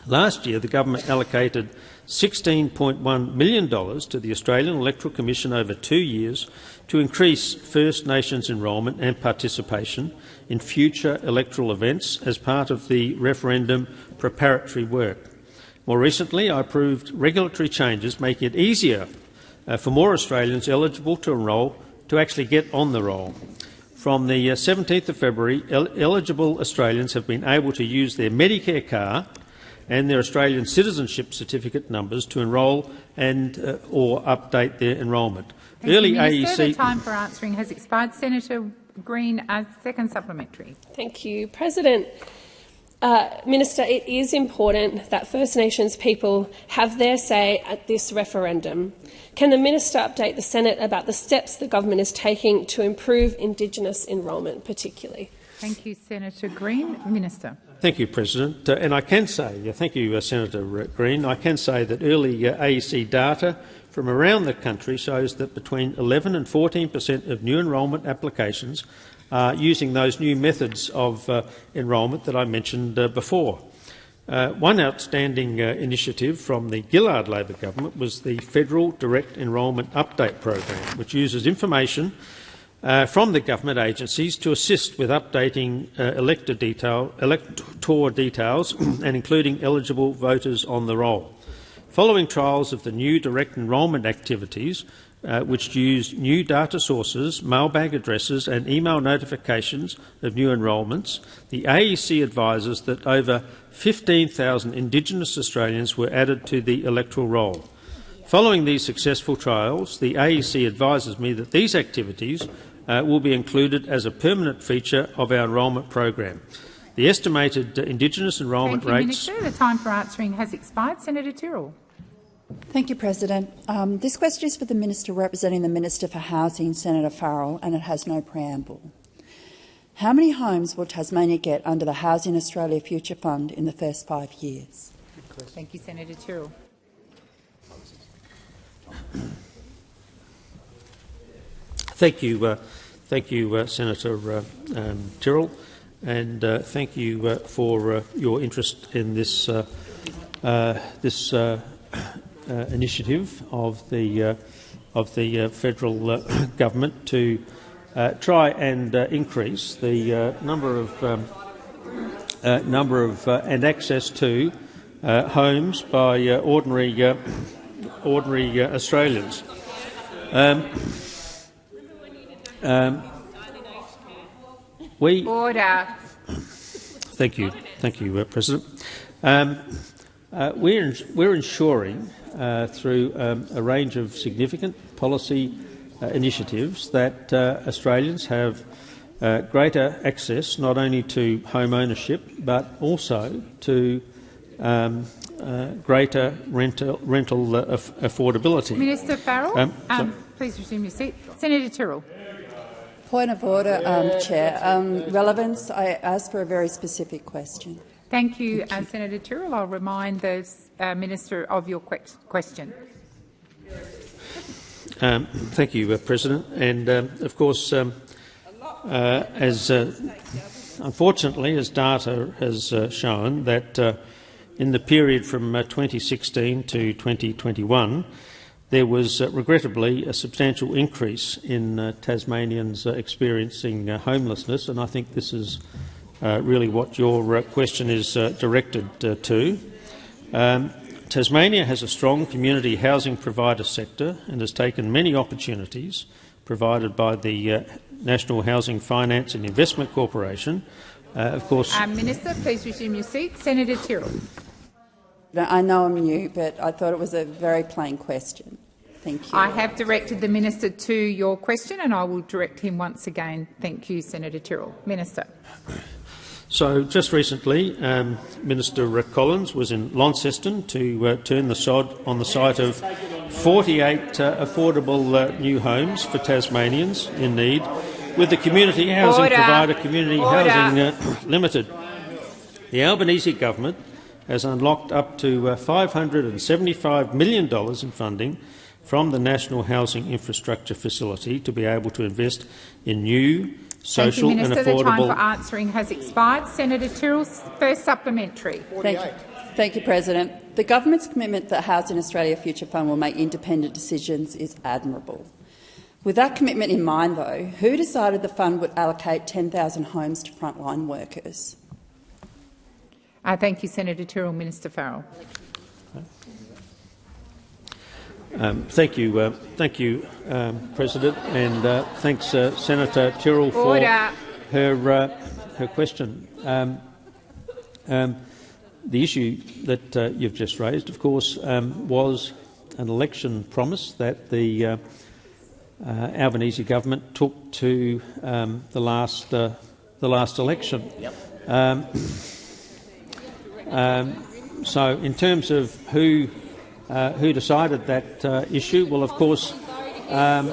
Last year, the government allocated $16.1 million to the Australian Electoral Commission over two years to increase First Nations enrolment and participation in future electoral events as part of the referendum preparatory work. More recently, I approved regulatory changes making it easier uh, for more Australians eligible to enrol to actually get on the roll. From the 17th uh, of February, el eligible Australians have been able to use their Medicare card and their Australian citizenship certificate numbers to enrol and uh, or update their enrolment. Thank Early you, Minister. AEC. The time for answering has expired. Senator Green, a second supplementary. Thank you, President. Uh, Minister, it is important that First Nations people have their say at this referendum. Can the minister update the Senate about the steps the government is taking to improve Indigenous enrolment, particularly? Thank you, Senator Green. Minister. Thank you, President. Uh, and I can say, uh, thank you, uh, Senator Green. I can say that early uh, AEC data from around the country shows that between 11 and 14 per cent of new enrolment applications are using those new methods of uh, enrolment that I mentioned uh, before. One outstanding initiative from the Gillard Labor government was the Federal Direct Enrolment Update Program, which uses information uh, from the government agencies to assist with updating elector detail, elector details and including eligible voters on the roll. Following trials of the new direct enrolment activities, uh, which used new data sources, mailbag addresses and email notifications of new enrolments, the AEC advises that over 15,000 Indigenous Australians were added to the electoral roll. Following these successful trials, the AEC advises me that these activities uh, will be included as a permanent feature of our enrolment program. The estimated uh, Indigenous enrolment Thank you, rates— Minister. The time for answering has expired. Senator Tyrrell. Thank you, President. Um, this question is for the Minister representing the Minister for Housing, Senator Farrell, and it has no preamble. How many homes will Tasmania get under the Housing Australia Future Fund in the first five years? Thank you, Senator Tyrrell. Thank you, uh, thank you, uh, Senator uh, um, Tyrrell, and uh, thank you for your interest in this this initiative of the of the federal government to try and increase the number of um, uh, number of uh, and access to uh, homes by ordinary ordinary Australians. Um, um, we Order. Thank you, thank you, uh, President. Um, uh, we're, we're ensuring uh, through um, a range of significant policy uh, initiatives that uh, Australians have uh, greater access not only to home ownership but also to um, greater rental, rental affordability. Minister Farrell, Um, um, please resume your seat. Senator Tyrrell. Point of order, um, Chair. Um, relevance, I asked for a very specific question. Thank you, uh, Senator Tyrrell. I'll remind the uh, minister of your que question. Um, thank you, uh, President. And um, of course, um, uh, as uh, unfortunately, as data has uh, shown, that uh, in the period from uh, 2016 to 2021, there was uh, regrettably a substantial increase in uh, Tasmanians uh, experiencing uh, homelessness, and I think this is uh, really what your uh, question is uh, directed uh, to. Um, Tasmania has a strong community housing provider sector and has taken many opportunities provided by the uh, National Housing Finance and Investment Corporation. Uh, of course, minister, please resume your seat. Senator Tyrrell. I know I'm new, but I thought it was a very plain question. Thank you. I have directed the minister to your question, and I will direct him once again. Thank you, Senator Tyrrell. Minister. So, just recently, um, Minister Rick Collins was in Launceston to uh, turn the sod on the site of 48 uh, affordable uh, new homes for Tasmanians in need, with the community housing Order. provider Community Order. Housing uh, Limited. The Albanese government has unlocked up to uh, $575 million in funding from the National Housing Infrastructure Facility to be able to invest in new, social Thank you, Minister. and The time for answering has expired. Senator Tyrrell's first supplementary. Thank you. Thank you, President. The government's commitment that Housing Australia Future Fund will make independent decisions is admirable. With that commitment in mind, though, who decided the fund would allocate 10,000 homes to frontline workers? Uh, thank you, Senator Tyrrell. Minister Farrell. Um, thank you, uh, thank you, um, President, and uh, thanks, uh, Senator Tyrrell, for her uh, her question. Um, um, the issue that uh, you've just raised, of course, um, was an election promise that the uh, uh, Albanese government took to um, the last uh, the last election. Um, um, so, in terms of who uh, who decided that uh, issue, well, of course, um,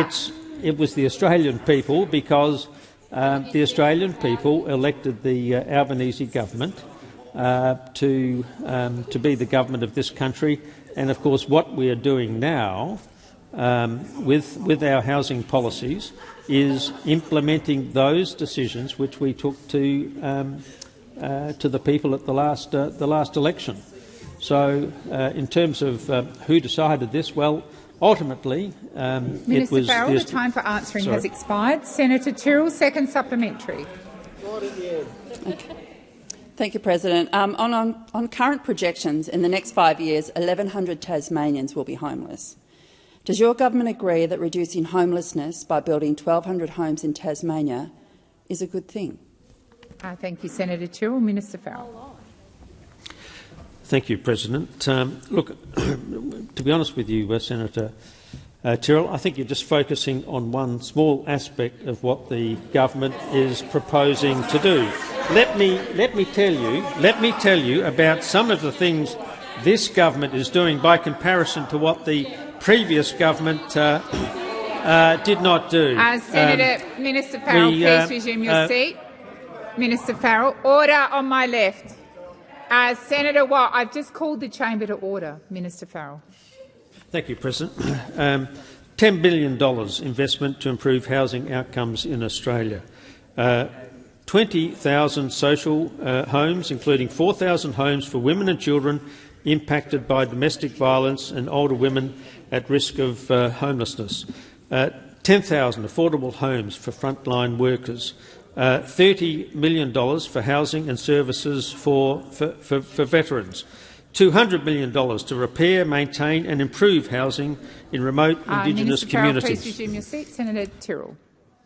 it's it was the Australian people because um, the Australian people elected the uh, Albanese government uh, to um, to be the government of this country, and of course, what we are doing now um, with with our housing policies is implementing those decisions which we took to um, uh, to the people at the last uh, the last election. So, uh, in terms of uh, who decided this, well, ultimately um, it Minister was Farrell, the the time for answering Sorry. has expired. Senator Tyrrell, second supplementary. Thank you, President. Um, on, on, on current projections, in the next five years, 1,100 Tasmanians will be homeless. Does your government agree that reducing homelessness by building 1,200 homes in Tasmania is a good thing? Uh, thank you, Senator Tyrrell. Minister Farrell. Thank you, President. Um, look, to be honest with you, uh, Senator uh, Tyrrell, I think you're just focusing on one small aspect of what the government is proposing to do. Let me let me tell you let me tell you about some of the things this government is doing by comparison to what the previous government uh, uh, did not do. Uh, Senator, Um, Minister Farrell, we, please uh, resume your uh, seat. Minister Farrell, order on my left. Uh, Senator Watt, I've just called the chamber to order. Minister Farrell. Thank you, President. Um, $10 billion investment to improve housing outcomes in Australia. Uh, 20,000 social uh, homes, including 4,000 homes for women and children impacted by domestic violence and older women at risk of uh, homelessness. Uh, 10,000 affordable homes for frontline workers, uh, $30 million for housing and services for, for, for, for veterans, $200 million to repair, maintain and improve housing in remote Uh, Indigenous Minister Farrell, communities. please resume your seat. Senator Tyrrell.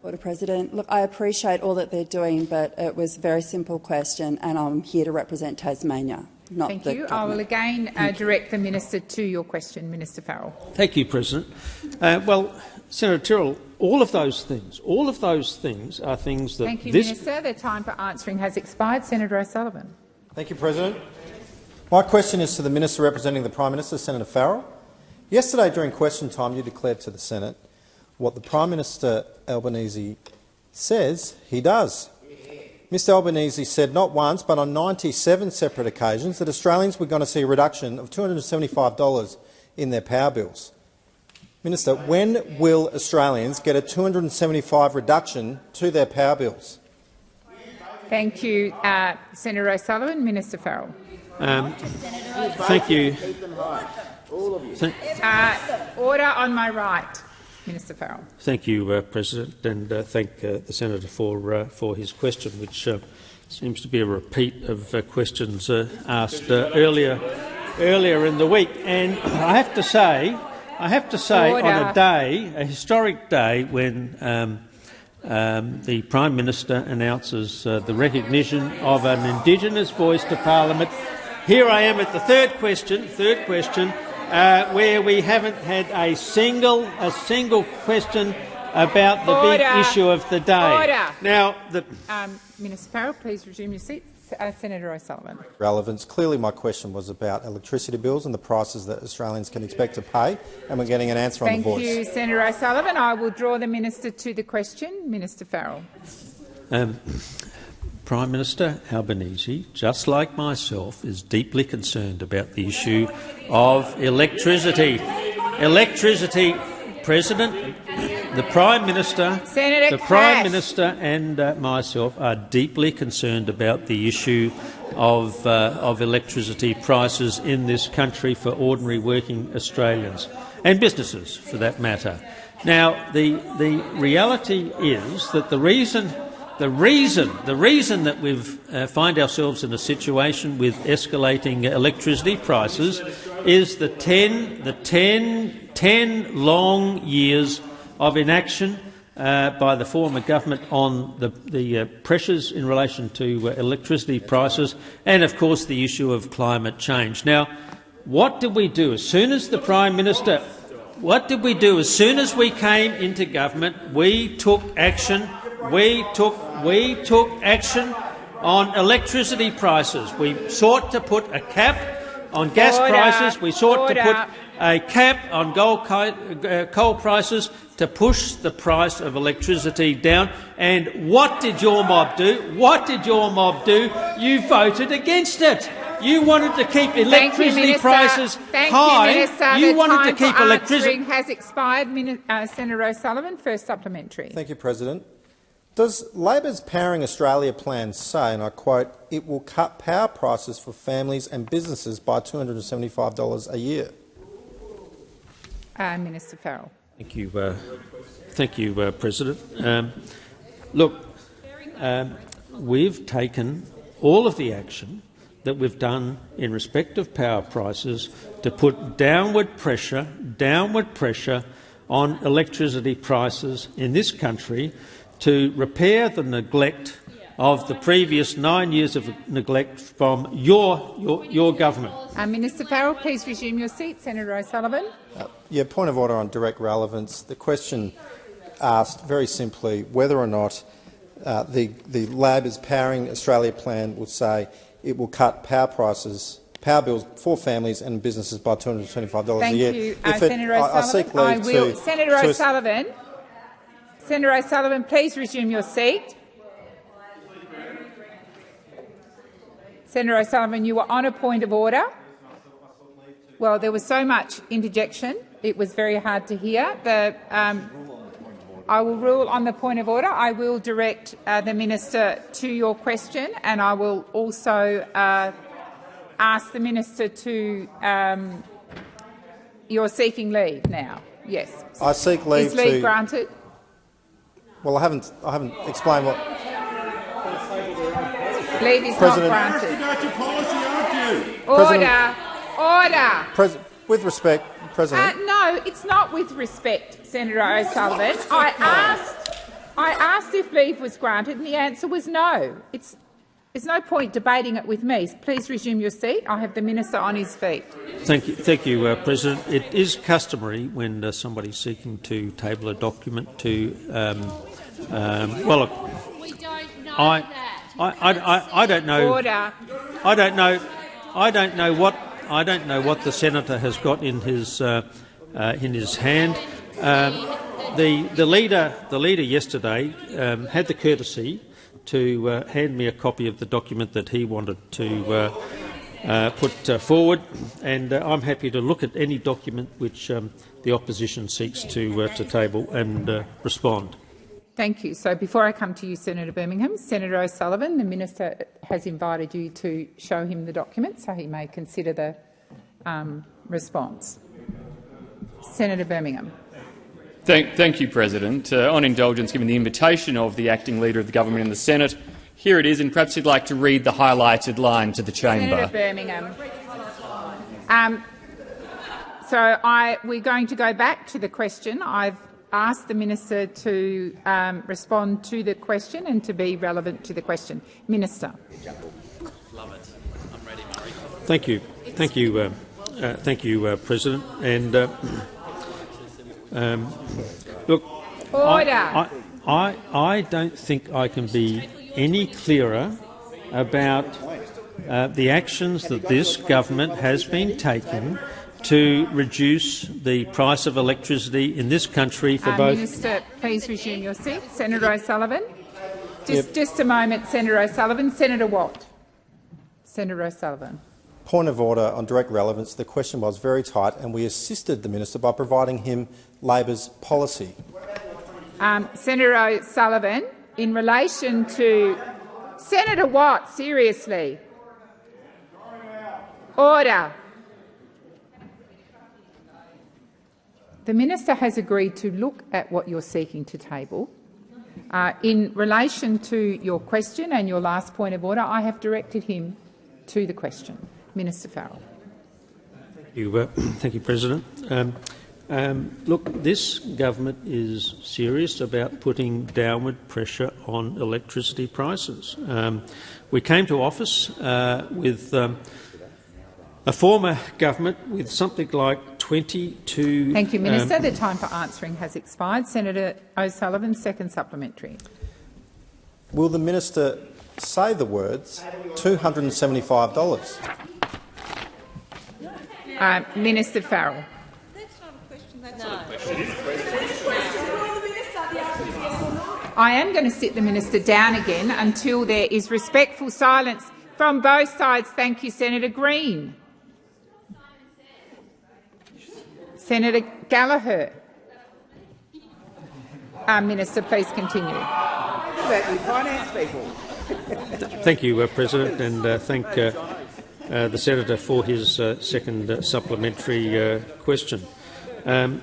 Order, President. Look, I appreciate all that they're doing, but it was a very simple question, and I'm here to represent Tasmania, not Thank the you. I will again uh, direct the minister to your question, Minister Farrell. Thank you, President. Uh, well, Senator Tyrrell, all of those things, all of those things are things that Thank you, this Minister. The time for answering has expired. Senator O'Sullivan. Thank you, President. My question is to the Minister representing the Prime Minister, Senator Farrell. Yesterday, during question time, you declared to the Senate what the Prime Minister Albanese says he does. Mr Albanese said not once but on 97 separate occasions that Australians were going to see a reduction of $275 in their power bills. Minister, when will Australians get a 275 reduction to their power bills? Thank you, uh, Senator O'Sullivan. Minister Farrell. Um, thank you. Thank, Uh, order on my right, Minister Farrell. thank you, uh, President, and uh, thank uh, the senator for uh, for his question, which uh, seems to be a repeat of uh, questions uh, asked uh, earlier earlier in the week. And I have to say, I have to say, on a day, a historic day, when um, um, the Prime Minister announces uh, the recognition of an Indigenous voice to Parliament. Here I am at the third question. Third question, uh, where we haven't had a single a single question about the Order. big issue of the day. Order. Now, the, Um, Minister Farrell, please resume your seat. Uh, Senator O'Sullivan. relevance. Clearly my question was about electricity bills and the prices that Australians can expect to pay, and we're getting an answer on the voice. Thank you, Senator O'Sullivan. I will draw the minister to the question. Minister Farrell. Um, Prime Minister Albanese, just like myself, is deeply concerned about the issue of electricity. Electricity, President, the Prime Minister, Senator the Prime Minister and uh, myself are deeply concerned about the issue of, uh, of electricity prices in this country for ordinary working Australians and businesses, for that matter. Now, the, the reality is that the reason the reason, the reason that we uh, find ourselves in a situation with escalating electricity prices is the 10, the 10, 10 long years of inaction uh, by the former government on the, the uh, pressures in relation to uh, electricity prices and, of course, the issue of climate change. Now, what did we do as soon as the Prime Minister what did we do? As soon as we came into government, we took action. We took, we took action on electricity prices. We sought to put a cap on gas Order. prices. We sought to put a cap on gold uh, coal prices to push the price of electricity down. And what did your mob do? What did your mob do? You voted against it. You wanted to keep Thank you, electricity prices Thank high. You, Minister. You the wanted time to keep electricity. has expired. Mini- uh, Senator O'Sullivan, first supplementary. Thank you, President. Does Labor's Powering Australia plan say, and I quote, it will cut power prices for families and businesses by $275 a year? Uh, Minister Farrell. Thank you, uh, thank you, uh, President. Um, look, um, we've taken all of the action that we've done in respect of power prices to put downward pressure, downward pressure on electricity prices in this country to repair the neglect of the previous nine years of neglect from your, your, your government. Uh, Minister Farrell, please resume your seat. Senator O'Sullivan. Yeah, point of order on direct relevance. The question asked very simply whether or not uh, the, the Labor's Powering Australia plan will say it will cut power prices, power bills for families and businesses by $225 Thank a year. Thank you, uh, If it- Senator I- I seek leave will. to- Senator to- O'Sullivan. Senator O'Sullivan, please resume your seat. Senator O'Sullivan, you were on a point of order. Well, there was so much interjection, it was very hard to hear. The, um, I will rule on the point of order. I will direct uh, the minister to your question, and I will also uh, ask the minister to. Um, you're seeking leave now. Yes. I seek leave Is leave to. granted? Well, I haven't. I haven't explained what. Leave is President- not granted. Order. Order. Pres with respect, Uh, President. no, it's not with respect, Senator O'Sullivan. I asked, I asked if leave was granted, and the answer was no. It's, there's no point debating it with me. Please resume your seat. I have the minister on his feet. Thank you, thank you uh, President. It is customary when uh, somebody's seeking to table a document to, um, um, well, look, I, I, I, I, I don't know. Order. I don't know. I don't know what I don't know what the senator has got in his uh, uh, in his hand. Um, the the leader the leader yesterday um, had the courtesy to uh, hand me a copy of the document that he wanted to. Uh, uh, put uh, forward, and I'm happy to look at any document which um, the opposition seeks to to table and respond. Thank you. So before I come to you, Senator Birmingham, Senator O'Sullivan, the minister has invited you to show him the document so he may consider the um, response. Senator Birmingham. Thank, thank you, President. Uh, on indulgence, given the invitation of the acting leader of the government in the Senate, here it is, and perhaps you'd like to read the highlighted line to the chamber. Senator Birmingham. Um, so I, we're going to go back to the question. I've asked the minister to um, respond to the question and to be relevant to the question. Minister. Thank you, thank you, uh, uh, thank you, uh, President. And uh, um, look, Order. I, I, I, I don't think I can be any clearer about uh, the actions that this government has been taking to reduce the price of electricity in this country for Uh, both. Minister, please resume your seat. Senator O'Sullivan. Just, Yep. just a moment, Senator O'Sullivan. Senator Watt. Senator O'Sullivan. Point of order on direct relevance. The question was very tight, and we assisted the minister by providing him Labor's policy. Um, Senator O'Sullivan, in relation to Senator Watt, seriously. Order. The minister has agreed to look at what you're seeking to table. Uh, in relation to your question and your last point of order, I have directed him to the question. Minister Farrell. Thank you, uh, thank you President. Um, um, look, this government is serious about putting downward pressure on electricity prices. Um, we came to office uh, with um, a former government with something like 22. Thank you, Minister. um, the time for answering has expired. Senator O'Sullivan, second supplementary. Will the minister say the words $275? Uh, Minister Farrell. I am going to sit the minister down again until there is respectful silence from both sides. Thank you, Senator Green. Senator Gallagher. Uh, minister, please continue. Thank you, uh, President, and uh, thank uh, uh, the senator for his uh, second supplementary question. Um,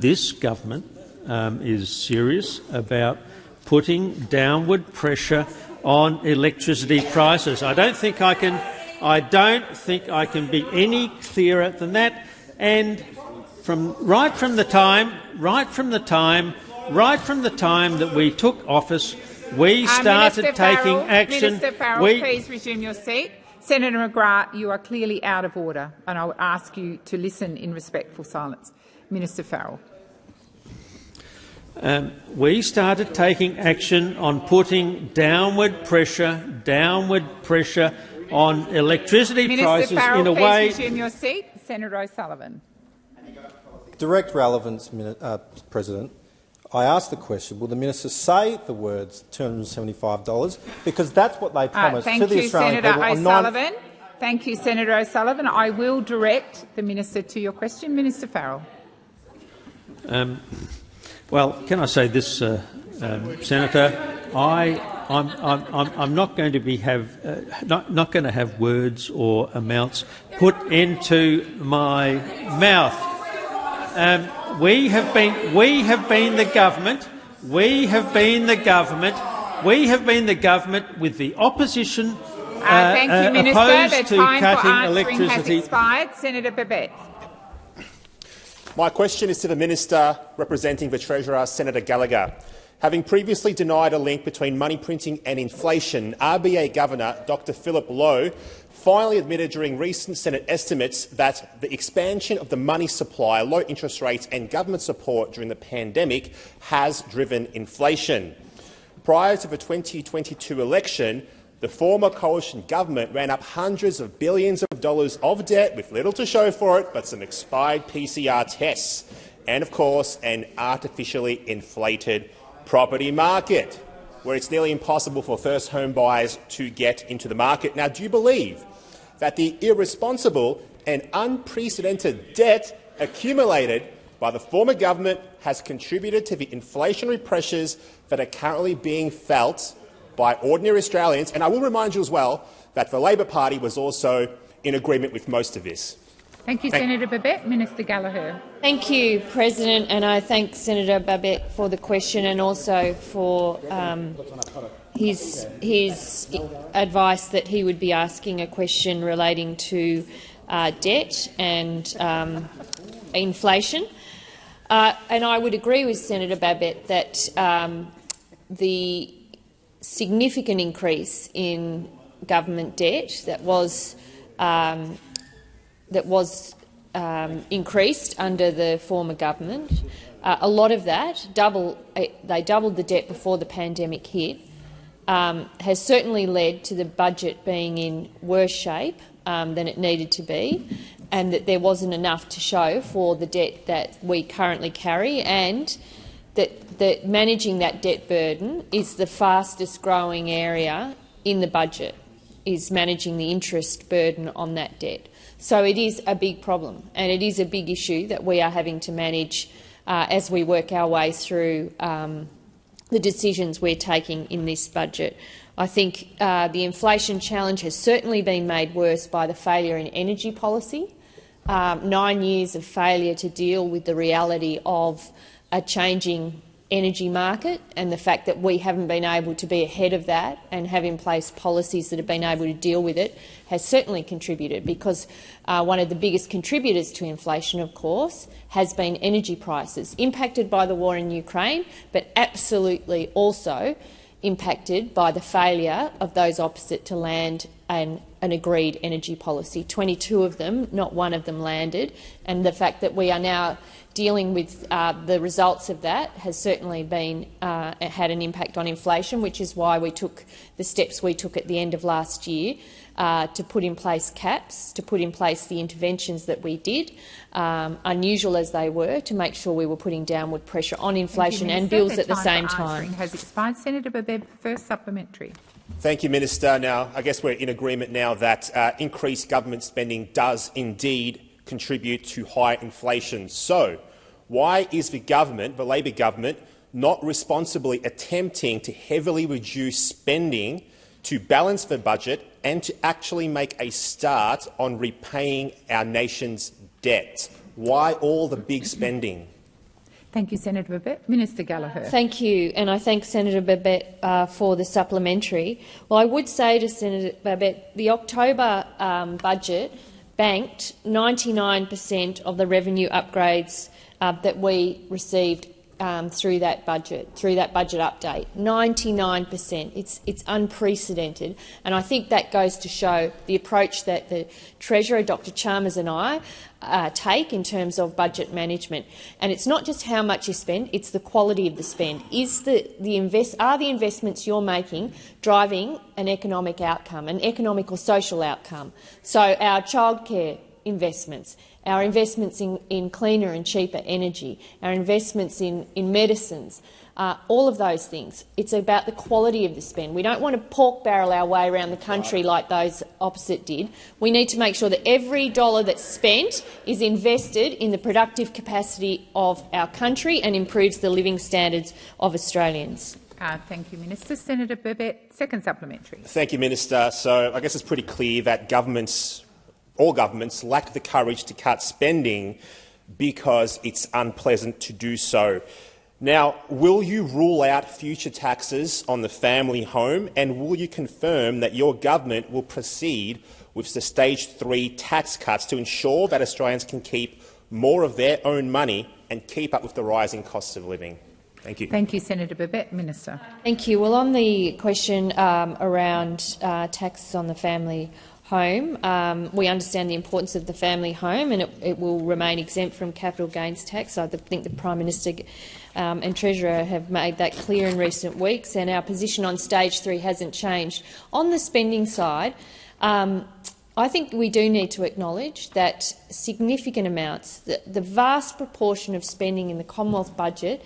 this government um, is serious about putting downward pressure on electricity prices. I don't think I can. I don't think I can be any clearer than that. And from right from the time, right from the time, right from the time that we took office, we Uh, started Minister taking Farrell, action. Minister Farrell, We- please resume your seat. Senator McGrath, you are clearly out of order, and I would ask you to listen in respectful silence. Minister Farrell. Um, we started taking action on putting downward pressure, downward pressure on electricity Minister prices Farrell, in a way. Minister Farrell, please resume your seat. Senator O'Sullivan. Direct relevance, uh, President. I asked the question, will the minister say the words $275? Because that's what they Uh, promised thank to the you, Australian Senator people on nine- O'Sullivan. Thank you, Senator O'Sullivan. I will direct the minister to your question. Minister Farrell. Um, well, can I say this, uh, um, Senator? I, I'm, I'm, I'm, I'm not going to be have uh, not, not going to have words or amounts put into my mouth. Um, we have been we have been the government. We have been the government. We have been the government with the opposition uh, Uh, thank you, uh, Minister. opposed The to time for cutting answering has expired. Senator Babet. My question is to the Minister representing the Treasurer, Senator Gallagher. Having previously denied a link between money printing and inflation, RBA Governor Dr Philip Lowe finally admitted during recent Senate estimates that the expansion of the money supply, low interest rates and government support during the pandemic has driven inflation. Prior to the 2022 election, the former coalition government ran up hundreds of billions of dollars of debt with little to show for it but some expired PCR tests and, of course, an artificially inflated property market where it's nearly impossible for first home buyers to get into the market. Now, do you believe that the irresponsible and unprecedented debt accumulated by the former government has contributed to the inflationary pressures that are currently being felt by ordinary Australians. And I will remind you as well that the Labor Party was also in agreement with most of this. Thank you, Thank- Senator Babet. Minister Gallagher. Thank you, President, and I thank Senator Babet for the question and also for um, his, his advice that he would be asking a question relating to uh, debt and um, inflation. Uh, and I would agree with Senator Babet that um, the significant increase in government debt that was um, that was um, increased under the former government. Uh, a lot of that, double, uh, they doubled the debt before the pandemic hit, um, has certainly led to the budget being in worse shape um, than it needed to be, and that there wasn't enough to show for the debt that we currently carry, and that, that managing that debt burden is the fastest growing area in the budget, is managing the interest burden on that debt. So it is a big problem, and it is a big issue that we are having to manage uh, as we work our way through um, the decisions we're taking in this budget. I think uh, the inflation challenge has certainly been made worse by the failure in energy policy. Um, nine years of failure to deal with the reality of a changing energy market and the fact that we haven't been able to be ahead of that and have in place policies that have been able to deal with it has certainly contributed because uh, one of the biggest contributors to inflation, of course, has been energy prices, impacted by the war in Ukraine, but absolutely also impacted by the failure of those opposite to land an, an agreed energy policy. 22 of them, not one of them landed, and the fact that we are now dealing with uh, the results of that has certainly been uh, had an impact on inflation, which is why we took the steps we took at the end of last year uh, to put in place caps, to put in place the interventions that we did, um, unusual as they were, to make sure we were putting downward pressure on inflation you, and bills at the same time. Has expired. Senator Babet, first supplementary. Thank you, Minister. Now, I guess we're in agreement now that uh, increased government spending does indeed contribute to high inflation. So, why is the government, the Labor government, not responsibly attempting to heavily reduce spending to balance the budget and to actually make a start on repaying our nation's debt? Why all the big spending? Thank you, Senator Babet. Minister Gallagher. Thank you, and I thank Senator Babet uh, for the supplementary. Well, I would say to Senator Babet, the October um, budget banked 99 per cent of the revenue upgrades uh, that we received um, through that budget, through that budget update. 99 per cent. It's, it's unprecedented, and I think that goes to show the approach that the Treasurer, Dr Chalmers and I uh, take in terms of budget management. And it's not just how much you spend, it's the quality of the spend. Is the, the invest, are the investments you're making driving an economic outcome, an economic or social outcome? So our childcare investments, our investments in, in cleaner and cheaper energy, our investments in, in medicines, uh, all of those things. It's about the quality of the spend. We don't want to pork barrel our way around the country like those opposite did. We need to make sure that every dollar that's spent is invested in the productive capacity of our country and improves the living standards of Australians. Uh, thank you, Minister. Senator Babet, second supplementary. Thank you, Minister. So I guess it's pretty clear that governments, all governments, lack the courage to cut spending because it's unpleasant to do so. Now, will you rule out future taxes on the family home and will you confirm that your government will proceed with the stage three tax cuts to ensure that Australians can keep more of their own money and keep up with the rising costs of living? Thank you. Thank you, Senator Babet. Minister. Thank you. Well, on the question um, around uh, taxes on the family home, um, we understand the importance of the family home and it, it, will remain exempt from capital gains tax. I think the Prime Minister um, and Treasurer have made that clear in recent weeks, and our position on stage three hasn't changed. On the spending side, um, I think we do need to acknowledge that significant amounts, the, the vast proportion of spending in the Commonwealth budget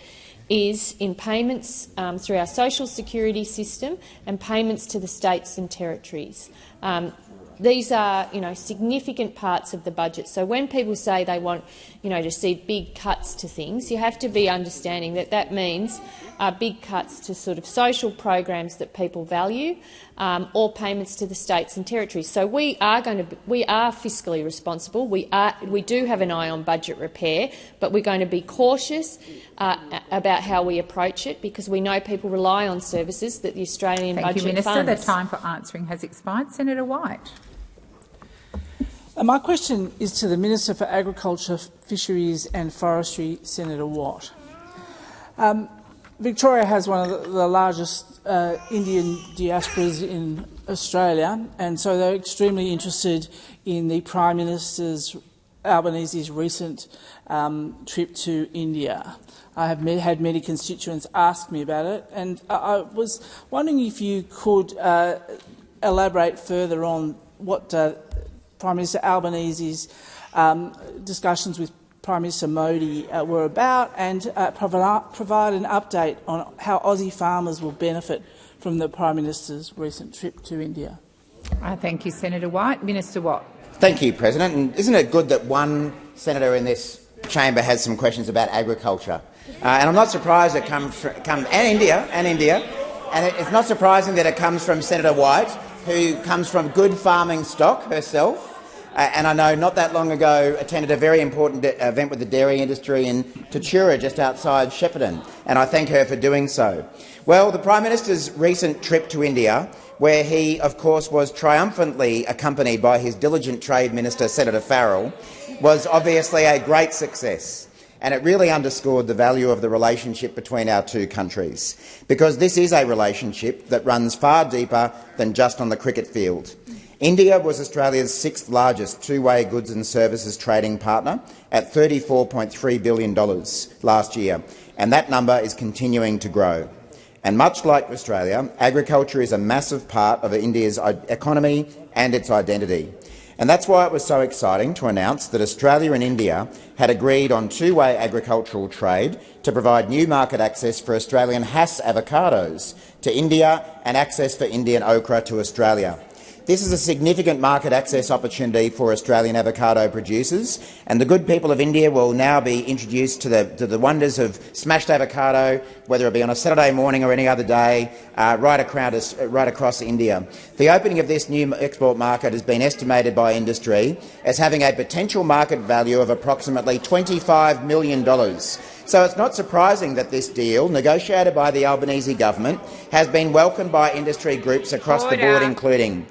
is in payments um, through our social security system and payments to the states and territories. Um, these are, you know, significant parts of the budget. So when people say they want, you know, to see big cuts to things, you have to be understanding that that means uh, big cuts to sort of social programs that people value, um, or payments to the states and territories. So we are going to, be, we are fiscally responsible. We are, we do have an eye on budget repair, but we're going to be cautious uh, about how we approach it because we know people rely on services that the Australian Thank budget you, Minister. funds. The time for answering has expired. Senator White. Uh, my question is to the Minister for Agriculture, Fisheries and Forestry, Senator Watt. Um, Victoria has one of the, largest uh, Indian diasporas in Australia, and so they're extremely interested in the Prime Minister's Albanese's recent um, trip to India. I have had many constituents ask me about it, and I was wondering if you could uh, elaborate further on what uh, Prime Minister Albanese's um, discussions with Prime Minister Modi uh, were about and uh, provide, provide an update on how Aussie farmers will benefit from the Prime Minister's recent trip to India. Uh, thank you, Senator White. Minister Watt. Thank you, President. And isn't it good that one senator in this chamber has some questions about agriculture? Uh, and I'm not surprised it comes from come, and India and India, and it, it's not surprising that it comes from Senator White, who comes from good farming stock herself. And I know not that long ago attended a very important event with the dairy industry in Tatura, just outside Shepparton, and I thank her for doing so. Well, the Prime Minister's recent trip to India, where he, of course, was triumphantly accompanied by his diligent Trade Minister, Senator Farrell, was obviously a great success and it really underscored the value of the relationship between our two countries, because this is a relationship that runs far deeper than just on the cricket field. India was Australia's sixth largest two-way goods and services trading partner at $34.3 billion last year, and that number is continuing to grow. And much like Australia, agriculture is a massive part of India's economy and its identity. And that's why it was so exciting to announce that Australia and India had agreed on two-way agricultural trade to provide new market access for Australian Hass avocados to India and access for Indian okra to Australia. This is a significant market access opportunity for Australian avocado producers, and the good people of India will now be introduced to the, to the wonders of smashed avocado, whether it be on a Saturday morning or any other day, uh, right, across, right across India. The opening of this new export market has been estimated by industry as having a potential market value of approximately $25 million. So it's not surprising that this deal, negotiated by the Albanese government, has been welcomed by industry groups across Order. the board, including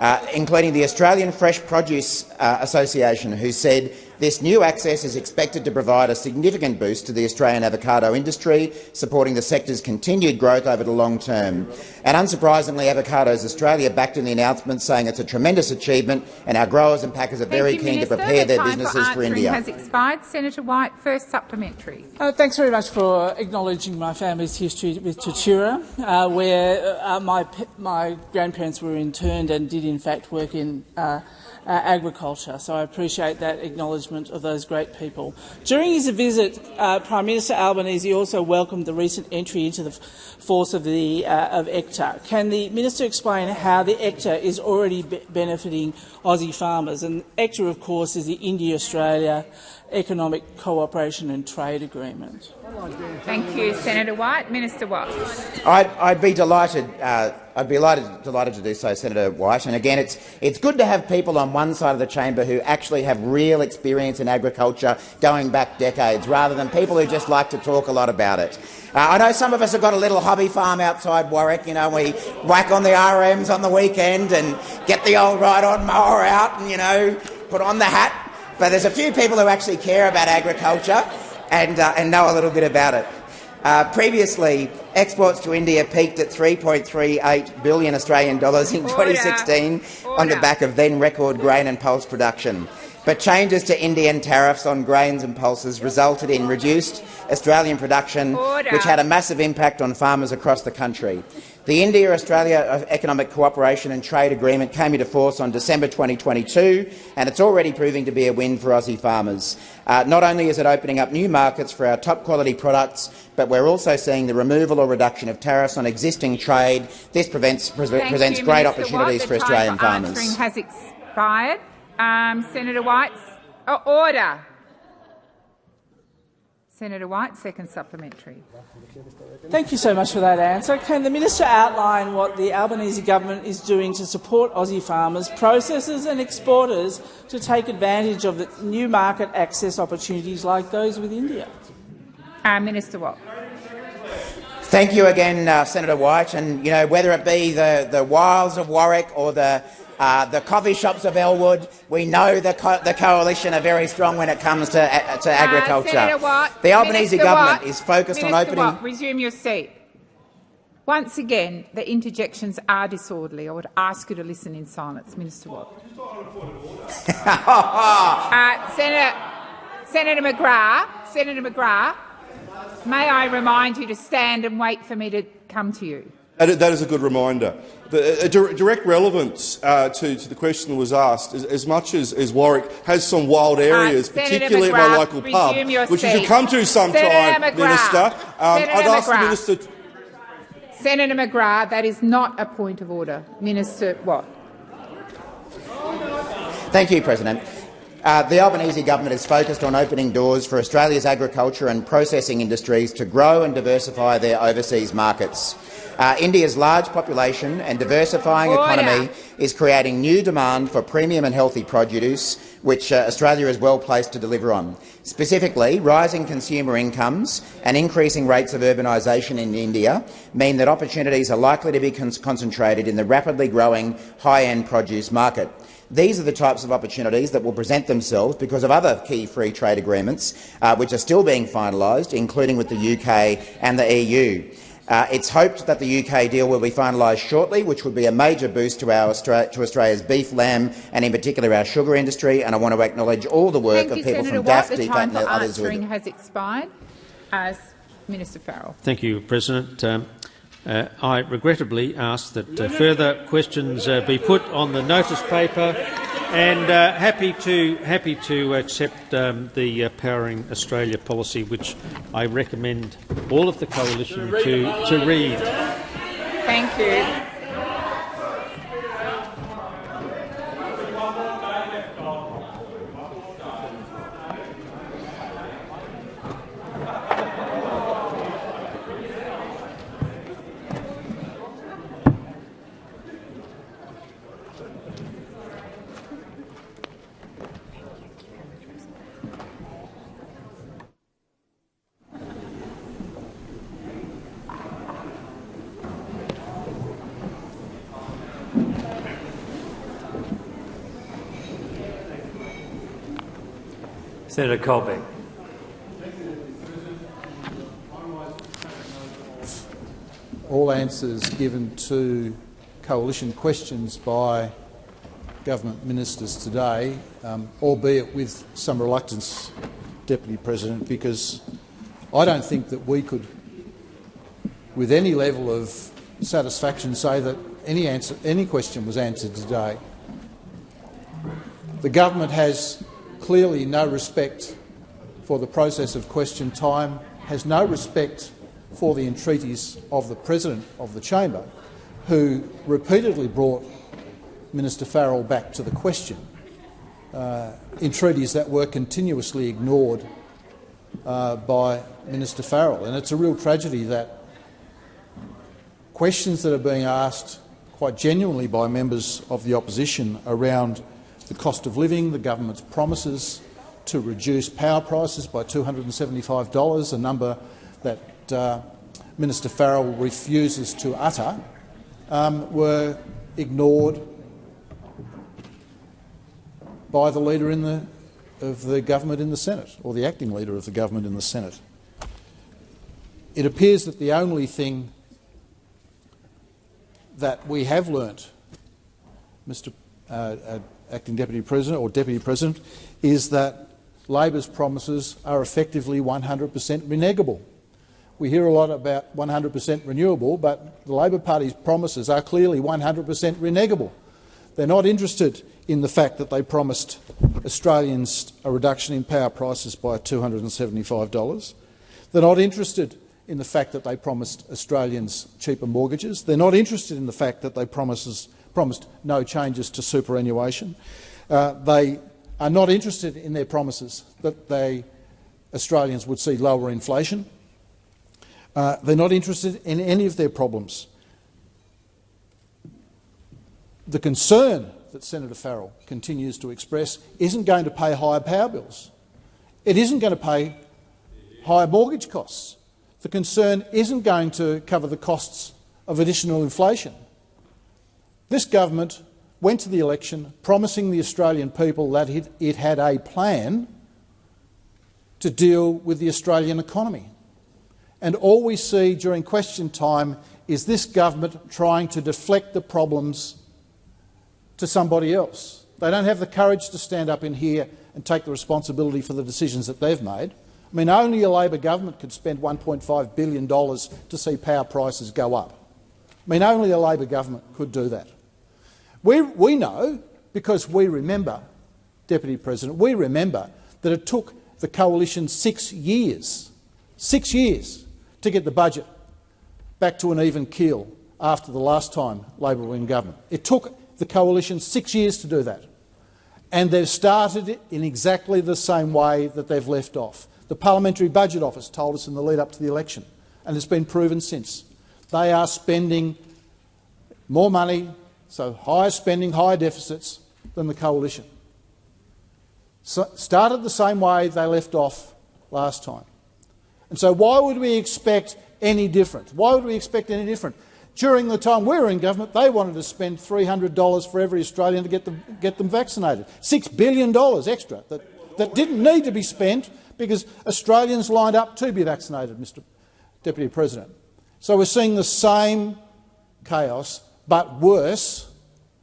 uh, including the Australian Fresh Produce uh, Association, who said this new access is expected to provide a significant boost to the Australian avocado industry, supporting the sector's continued growth over the long term. And unsurprisingly, Avocados Australia backed in the announcement, saying it's a tremendous achievement and our growers and packers are Thank very you, keen Minister. to prepare the their businesses for, for India. has expired. Senator White, first supplementary. Uh, thanks very much for acknowledging my family's history with Tatura, uh, where uh, my, my grandparents were interned and did in fact work in uh, agriculture. So I appreciate that acknowledgement of those great people. During his visit, uh, Prime Minister Albanese also welcomed the recent entry into the force of, the, uh, of ECTA. Can the minister explain how the ECTA is already be benefiting Aussie farmers? And ECTA, of course, is the India-Australia economic cooperation and trade agreement. Thank you, Senator White. Minister Watt. I'd, I'd be delighted. Uh, I'd be delighted, delighted to do so, Senator White. And again, it's it's good to have people on one side of the chamber who actually have real experience in agriculture, going back decades, rather than people who just like to talk a lot about it. Uh, I know some of us have got a little hobby farm outside Warwick. You know, we whack on the RMs on the weekend and get the old ride-on mower out, and you know, put on the hat. But there's a few people who actually care about agriculture and, uh, and know a little bit about it. Uh, previously, exports to India peaked at 3.38 billion Australian dollars in 2016 on the back of then record grain and pulse production. But changes to Indian tariffs on grains and pulses resulted in reduced Australian production, which had a massive impact on farmers across the country. The India-Australia Economic Cooperation and Trade Agreement came into force on December 2022, and it's already proving to be a win for Aussie farmers. Uh, not only is it opening up new markets for our top-quality products, but we're also seeing the removal or reduction of tariffs on existing trade. This prevents, pre Thank presents you, great Minister opportunities Watt. for The time Australian farmers. answering has expired. Um, Senator White, oh, order. Senator White, second supplementary. Thank you so much for that answer. Can the minister outline what the Albanese government is doing to support Aussie farmers, processors and exporters to take advantage of the new market access opportunities like those with India? Uh, Minister Watt. Thank you again, uh, Senator White. And you know, whether it be the, the wilds of Warwick or the uh, the coffee shops of Elwood, we know the, co the coalition are very strong when it comes to, uh, to agriculture. Uh, Watt, the Albanese Minister government Watt, is focused Minister on opening. Watt, resume your seat. Once again, the interjections are disorderly. I would ask you to listen in silence, Minister Watt. uh, Senator, Senator McGrath, Senator McGrath, may I remind you to stand and wait for me to come to you. That that is a good reminder. The, a direct relevance uh, to, to the question that was asked, as, as much as, as Warwick has some wild areas, Uh, Senator particularly at my local pub, resume your which you should come to sometime, Minister, um, Senator I'd ask the McGrath. Minister Senator McGrath, that is not a point of order. Minister Watt. Thank you, President. Uh, the Albanese government is focused on opening doors for Australia's agriculture and processing industries to grow and diversify their overseas markets. Uh, India's large population and diversifying economy is creating new demand for premium and healthy produce, which uh, Australia is well placed to deliver on. Specifically, rising consumer incomes and increasing rates of urbanisation in India mean that opportunities are likely to be con concentrated in the rapidly growing high-end produce market. These are the types of opportunities that will present themselves because of other key free trade agreements uh, which are still being finalised, including with the UK and the EU. Uh, it's hoped that the UK deal will be finalised shortly, which would be a major boost to, our Austra to Australia's beef, lamb and in particular our sugar industry. And I want to acknowledge all the work Thank of you, people Senator from Watt. DAFF, The time and for others who are answering has expired. As Minister Farrell. Thank you, President. Um, uh, I regrettably ask that uh, further questions uh, be put on the notice paper, and uh, happy to happy to accept um, the uh, Powering Australia policy, which I recommend all of the coalition to to read. Thank you. Senator Colbeck. all answers given to coalition questions by government ministers today, um, albeit with some reluctance, Deputy President, because I don't think that we could, with any level of satisfaction, say that any, answer, any question was answered today. The government has clearly no respect for the process of question time, has no respect for the entreaties of the President of the Chamber, who repeatedly brought Minister Farrell back to the question. uh, entreaties that were continuously ignored uh, by Minister Farrell. And it's a real tragedy that questions that are being asked quite genuinely by members of the opposition around the cost of living, the government's promises to reduce power prices by $275, a number that uh, Minister Farrell refuses to utter, um, were ignored by the leader the, of the government in the Senate, or the acting leader of the government in the Senate. It appears that the only thing that we have learnt, Mr uh, uh, Acting Deputy President or Deputy President, is that Labor's promises are effectively 100 per cent renegable. We hear a lot about 100 per cent renewable, but the Labor Party's promises are clearly 100 per cent renegable. They're not interested in the fact that they promised Australians a reduction in power prices by $275. They're not interested in the fact that they promised Australians cheaper mortgages. They're not interested in the fact that they promises, promised no changes to superannuation. Uh, they are not interested in their promises that they, Australians would see lower inflation. Uh, they're not interested in any of their problems. The concern that Senator Farrell continues to express isn't going to pay higher power bills. It isn't going to pay higher mortgage costs. The concern isn't going to cover the costs of additional inflation. This government went to the election promising the Australian people that it, it had a plan to deal with the Australian economy. And all we see during question time is this government trying to deflect the problems to somebody else. They don't have the courage to stand up in here and take the responsibility for the decisions that they've made. I mean, only a Labor government could spend $1.5 billion to see power prices go up. I mean, only a Labor government could do that. We, we know, because we remember, Deputy President, we remember that it took the coalition six years, six years, to get the budget back to an even keel after the last time Labor were in government. It took the coalition six years to do that. And they've started it in exactly the same way that they've left off. The Parliamentary Budget Office told us in the lead up to the election, and it's been proven since. They are spending more money, so higher spending, higher deficits than the coalition. So started the same way they left off last time. And so why would we expect any different? Why would we expect any different? During the time we were in government, they wanted to spend $300 for every Australian to get them, get them vaccinated. $6 billion extra that, that didn't need to be spent because Australians lined up to be vaccinated, Mr Deputy President. So we're seeing the same chaos, but worse,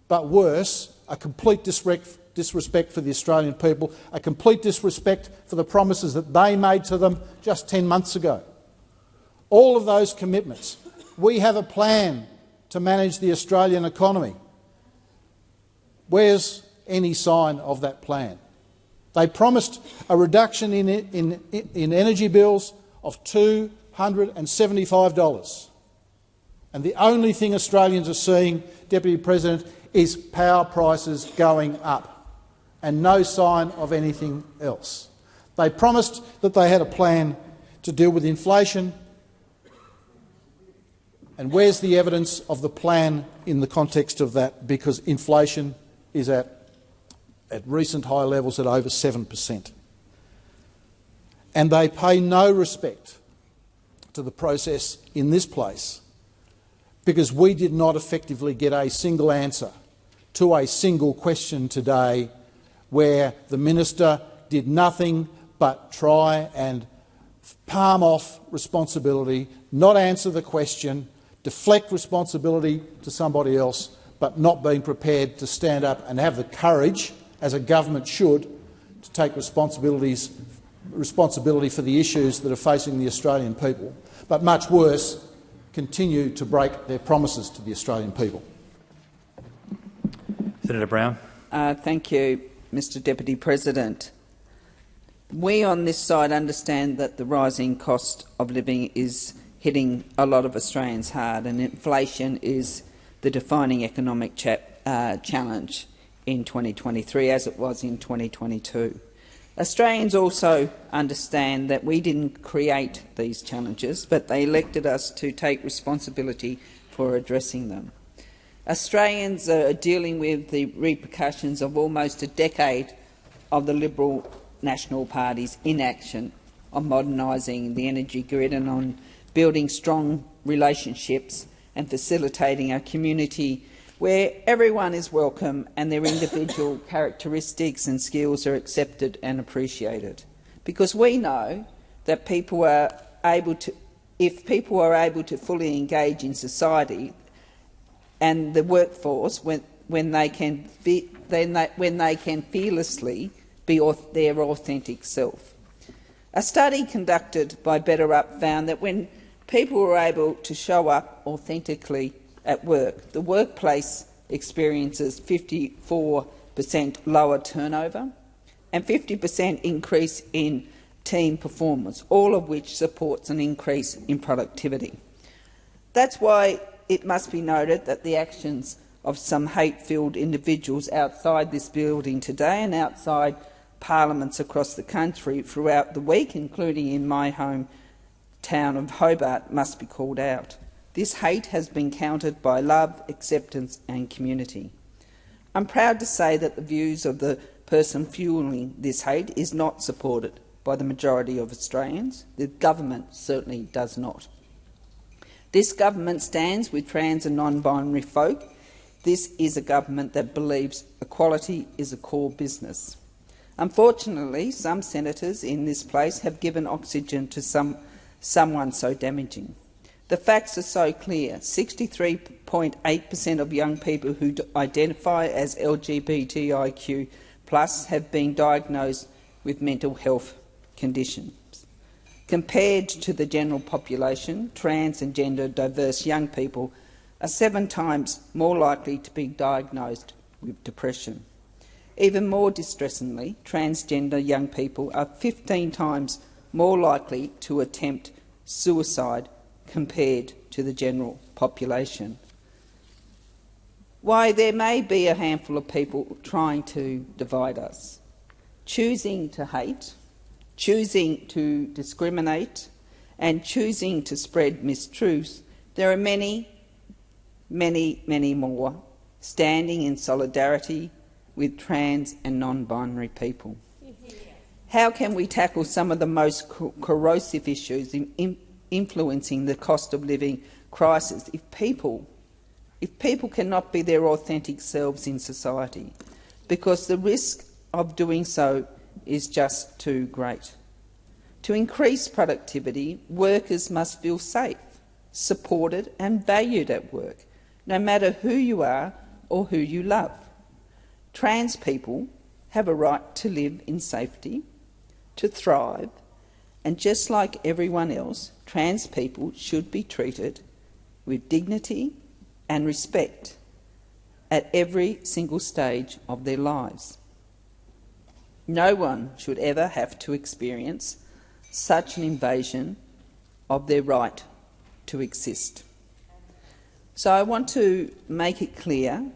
but worse, a complete disrespect, for the Australian people, a complete disrespect for the promises that they made to them just 10 months ago. All of those commitments. We have a plan to manage the Australian economy. Where's any sign of that plan? They promised a reduction in, in, in energy bills of $275. And the only thing Australians are seeing, Deputy President, is power prices going up and no sign of anything else. They promised that they had a plan to deal with inflation. And where's the evidence of the plan in the context of that? Because inflation is at at recent high levels at over 7 per cent. And they pay no respect to the process in this place because we did not effectively get a single answer to a single question today where the minister did nothing but try and palm off responsibility, not answer the question, deflect responsibility to somebody else, but not being prepared to stand up and have the courage as a government should, to take responsibilities, responsibility for the issues that are facing the Australian people, but much worse, continue to break their promises to the Australian people. Senator Brown. Uh, thank you, Mr Deputy President. We on this side understand that the rising cost of living is hitting a lot of Australians hard and inflation is the defining economic uh, challenge in 2023 as it was in 2022. Australians also understand that we didn't create these challenges, but they elected us to take responsibility for addressing them. Australians are dealing with the repercussions of almost a decade of the Liberal National Party's inaction on modernising the energy grid and on building strong relationships and facilitating a community where everyone is welcome and their individual characteristics and skills are accepted and appreciated. Because we know that people are able to, if people are able to fully engage in society and the workforce when, when, they, can be, then they, when they can fearlessly be their authentic self. A study conducted by BetterUp found that when people were able to show up authentically at work. The workplace experiences 54 per cent lower turnover and 50 per cent increase in team performance, all of which supports an increase in productivity. That's why it must be noted that the actions of some hate-filled individuals outside this building today and outside parliaments across the country throughout the week, including in my home town of Hobart, must be called out. This hate has been countered by love, acceptance and community. I'm proud to say that the views of the person fuelling this hate is not supported by the majority of Australians. The government certainly does not. This government stands with trans and non-binary folk. This is a government that believes equality is a core business. Unfortunately, some senators in this place have given oxygen to some, someone so damaging. The facts are so clear. 63.8 per cent of young people who identify as LGBTIQ plus have been diagnosed with mental health conditions. Compared to the general population, trans and gender diverse young people are seven times more likely to be diagnosed with depression. Even more distressingly, transgender young people are 15 times more likely to attempt suicide compared to the general population. Why, there may be a handful of people trying to divide us, choosing to hate, choosing to discriminate and choosing to spread mistruths. There are many, many, many more standing in solidarity with trans and non-binary people. How can we tackle some of the most corrosive issues in, in influencing the cost of living crisis if people, if people cannot be their authentic selves in society, because the risk of doing so is just too great. To increase productivity, workers must feel safe, supported and valued at work, no matter who you are or who you love. Trans people have a right to live in safety, to thrive and just like everyone else, trans people should be treated with dignity and respect at every single stage of their lives. No one should ever have to experience such an invasion of their right to exist. So I want to make it clear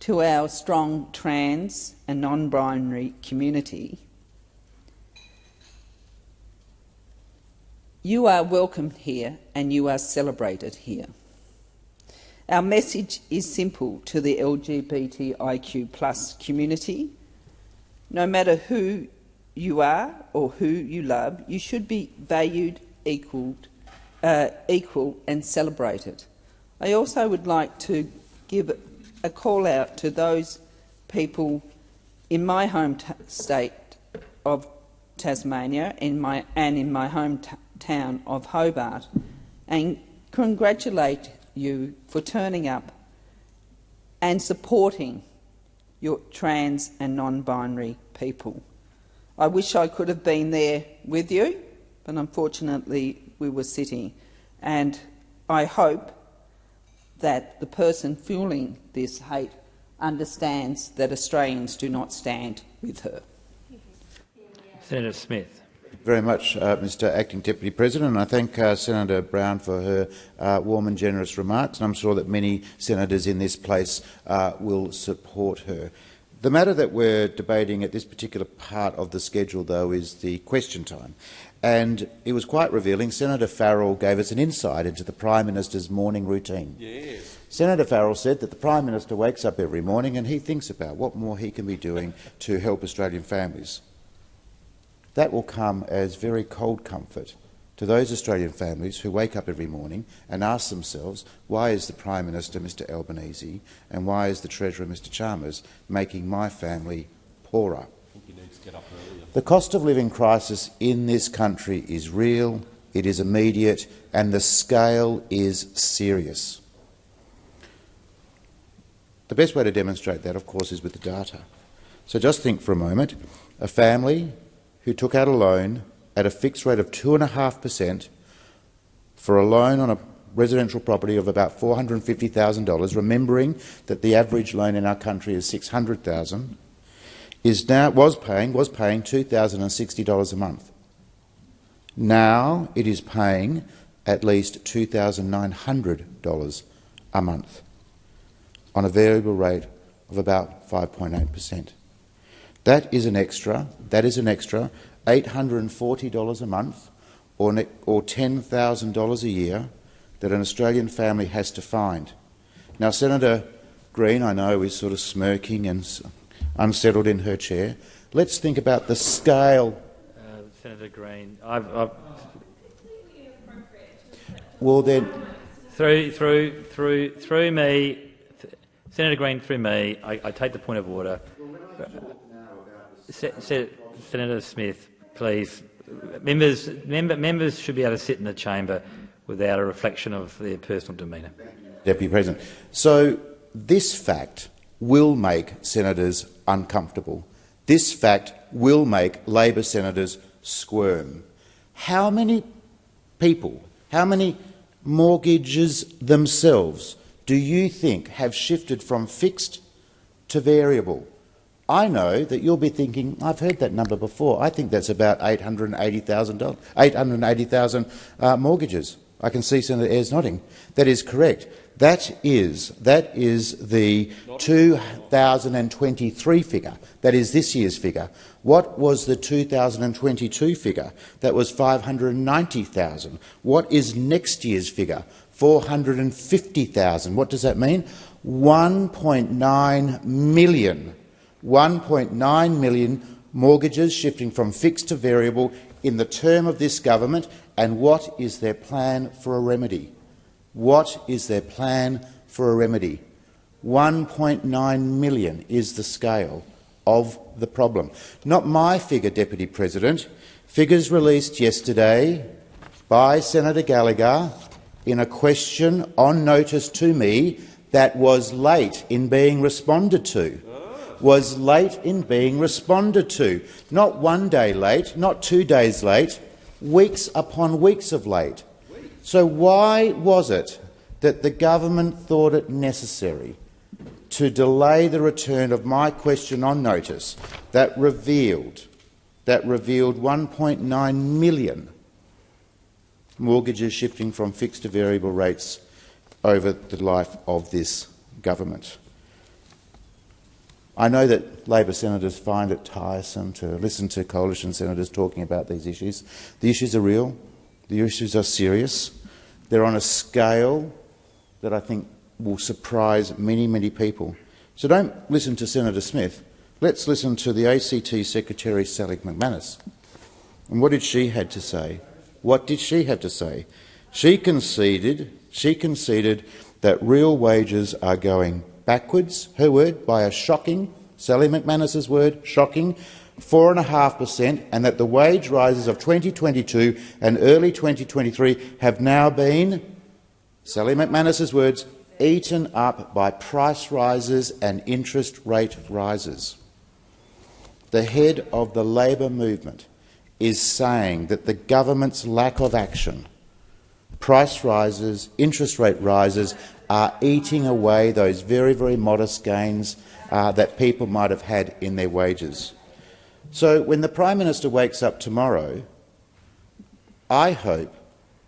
to our strong trans and non-binary community You are welcomed here and you are celebrated here. Our message is simple to the LGBTIQ community. No matter who you are or who you love, you should be valued, equaled, uh, equal and celebrated. I also would like to give a call out to those people in my home state of Tasmania in my, and in my home town of Hobart and congratulate you for turning up and supporting your trans and non-binary people. I wish I could have been there with you, but unfortunately we were sitting. And I hope that the person fueling this hate understands that Australians do not stand with her. Senator Smith very much, uh, Mr Acting Deputy President. I thank uh, Senator Brown for her uh, warm and generous remarks, and I'm sure that many senators in this place uh, will support her. The matter that we're debating at this particular part of the schedule, though, is the question time. And it was quite revealing. Senator Farrell gave us an insight into the Prime Minister's morning routine. Yes. Senator Farrell said that the Prime Minister wakes up every morning and he thinks about what more he can be doing to help Australian families. That will come as very cold comfort to those Australian families who wake up every morning and ask themselves why is the Prime Minister, Mr Albanese, and why is the Treasurer, Mr Chalmers, making my family poorer? The cost of living crisis in this country is real, it is immediate, and the scale is serious. The best way to demonstrate that, of course, is with the data. So just think for a moment. A family who took out a loan at a fixed rate of 2.5 per cent for a loan on a residential property of about $450,000, remembering that the average loan in our country is $600,000, is now was paying was paying $2,060 a month. Now it is paying at least $2,900 a month on a variable rate of about 5.8 per cent. That is an extra. That is an extra $840 a month or, or $10,000 a year that an Australian family has to find. Now, Senator Green, I know, is sort of smirking and unsettled in her chair. Let's think about the scale. Uh, Senator Green, I've, I've... well then, through through through through me, Senator Green, through me, I, I take the point of order. Se Se Senator Smith, please. Members, member, members should be able to sit in the chamber without a reflection of their personal demeanour. Deputy President. So this fact will make senators uncomfortable. This fact will make Labor senators squirm. How many people, how many mortgages themselves do you think have shifted from fixed to variable? I know that you'll be thinking, I've heard that number before. I think that's about 880,000 880, uh, mortgages. I can see Senator Ayres nodding. That is correct. That is, that is the 2023 figure. That is this year's figure. What was the 2022 figure? That was 590,000. What is next year's figure? 450,000. What does that mean? 1.9 million 1.9 million mortgages shifting from fixed to variable in the term of this government, and what is their plan for a remedy? What is their plan for a remedy? 1.9 million is the scale of the problem. Not my figure, Deputy President. Figures released yesterday by Senator Gallagher in a question on notice to me that was late in being responded to was late in being responded to. Not one day late, not two days late, weeks upon weeks of late. So why was it that the government thought it necessary to delay the return of my question on notice that revealed that revealed 1.9 million mortgages shifting from fixed to variable rates over the life of this government? I know that Labor senators find it tiresome to listen to coalition senators talking about these issues. The issues are real. The issues are serious. They're on a scale that I think will surprise many, many people. So don't listen to Senator Smith. Let's listen to the ACTU Secretary Sally McManus. And what did she have to say? What did she have to say? She conceded, she conceded that real wages are going backwards, her word, by a shocking, Sally McManus's word, shocking 4.5 per cent, and that the wage rises of 2022 and early 2023 have now been, Sally McManus's words, eaten up by price rises and interest rate rises. The head of the Labor movement is saying that the government's lack of action, price rises, interest rate rises are eating away those very, very modest gains uh, that people might have had in their wages. So when the Prime Minister wakes up tomorrow, I hope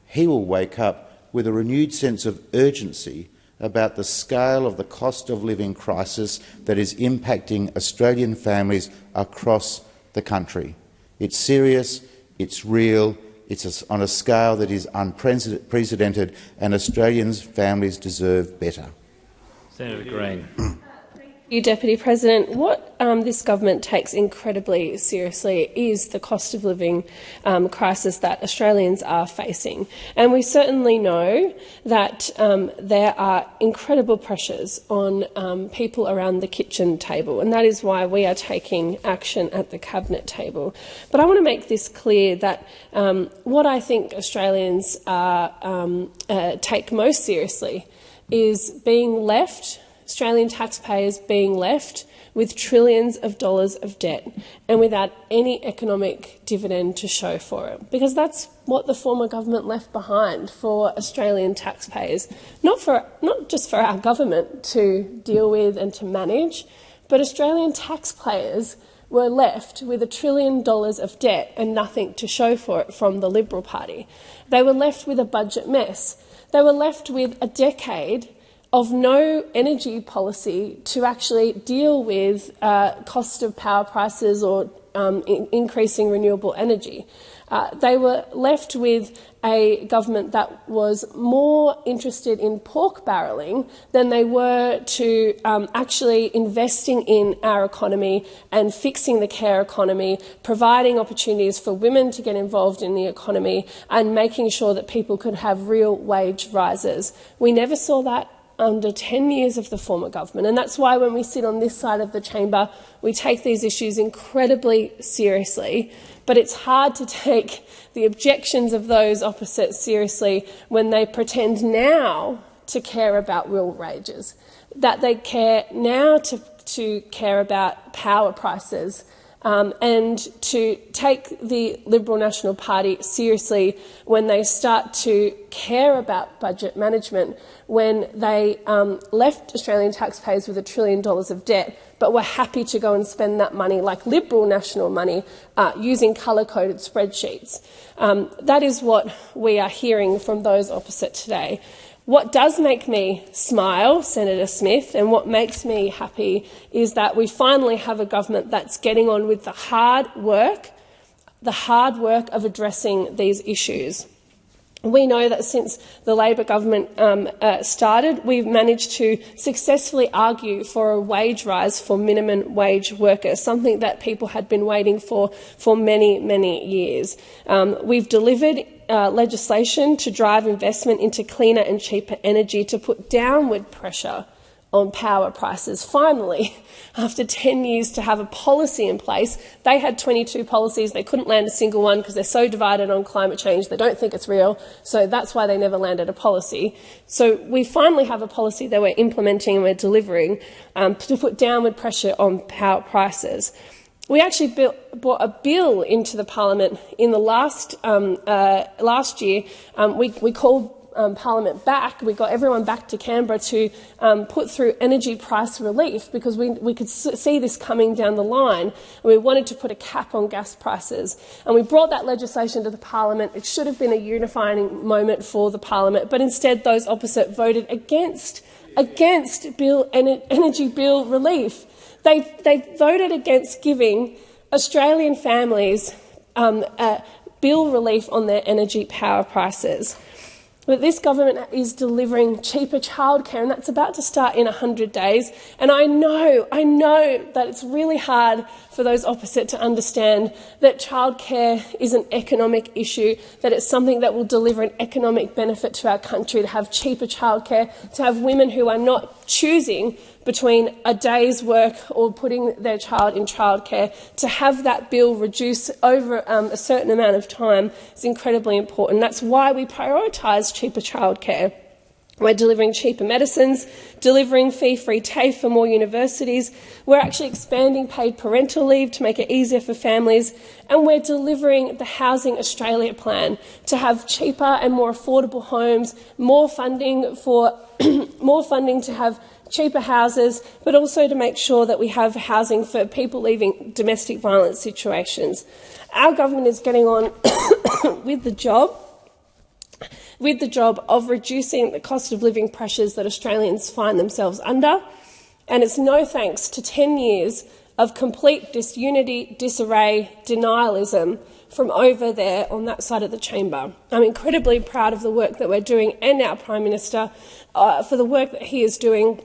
he will wake up with a renewed sense of urgency about the scale of the cost of living crisis that is impacting Australian families across the country. It's serious, it's real, it's on a scale that is unprecedented, and Australians' families deserve better. Senator Green you, Deputy President. What um, this government takes incredibly seriously is the cost of living um, crisis that Australians are facing. And we certainly know that um, there are incredible pressures on um, people around the kitchen table, and that is why we are taking action at the cabinet table. But I want to make this clear that um, what I think Australians are, um, uh, take most seriously is being left Australian taxpayers being left with trillions of dollars of debt and without any economic dividend to show for it. Because that's what the former government left behind for Australian taxpayers, not, for, not just for our government to deal with and to manage, but Australian taxpayers were left with a trillion dollars of debt and nothing to show for it from the Liberal Party. They were left with a budget mess. They were left with a decade of no energy policy to actually deal with uh, cost of power prices or um, in increasing renewable energy. Uh, they were left with a government that was more interested in pork barrelling than they were to um, actually investing in our economy and fixing the care economy, providing opportunities for women to get involved in the economy, and making sure that people could have real wage rises. We never saw that under 10 years of the former government. And that's why when we sit on this side of the chamber, we take these issues incredibly seriously. But it's hard to take the objections of those opposite seriously when they pretend now to care about real wages, that they care now to, to care about power prices um, and to take the Liberal National Party seriously when they start to care about budget management, when they um, left Australian taxpayers with a trillion dollars of debt, but were happy to go and spend that money like Liberal national money uh, using colour-coded spreadsheets. Um, that is what we are hearing from those opposite today. What does make me smile, Senator Smith, and what makes me happy is that we finally have a government that's getting on with the hard work, the hard work of addressing these issues. We know that since the Labor government um, uh, started, we've managed to successfully argue for a wage rise for minimum wage workers, something that people had been waiting for for many, many years. Um, we've delivered uh, legislation to drive investment into cleaner and cheaper energy to put downward pressure on power prices. Finally, after 10 years to have a policy in place, they had 22 policies. They couldn't land a single one because they're so divided on climate change. They don't think it's real. So that's why they never landed a policy. So we finally have a policy that we're implementing and we're delivering um, to put downward pressure on power prices. We actually built, brought a bill into the parliament in the last, um, uh, last year. Um, we, we called um, Parliament back, we got everyone back to Canberra to um, put through energy price relief because we, we could see this coming down the line and we wanted to put a cap on gas prices. And we brought that legislation to the Parliament. It should have been a unifying moment for the Parliament, but instead those opposite voted against, against bill, energy bill relief. They, they voted against giving Australian families um, bill relief on their energy power prices. But this government is delivering cheaper childcare, and that's about to start in 100 days. And I know, I know that it's really hard for those opposite to understand that childcare is an economic issue, that it's something that will deliver an economic benefit to our country to have cheaper childcare, to have women who are not choosing between a day's work or putting their child in childcare, to have that bill reduce over um, a certain amount of time is incredibly important. That's why we prioritise cheaper childcare. We're delivering cheaper medicines, delivering fee-free TAFE for more universities. We're actually expanding paid parental leave to make it easier for families. And we're delivering the Housing Australia plan to have cheaper and more affordable homes, more funding for more funding to have cheaper houses, but also to make sure that we have housing for people leaving domestic violence situations. Our government is getting on with the job with the job of reducing the cost of living pressures that Australians find themselves under. And it's no thanks to 10 years of complete disunity, disarray, denialism from over there on that side of the chamber. I'm incredibly proud of the work that we're doing and our Prime Minister uh, for the work that he is doing.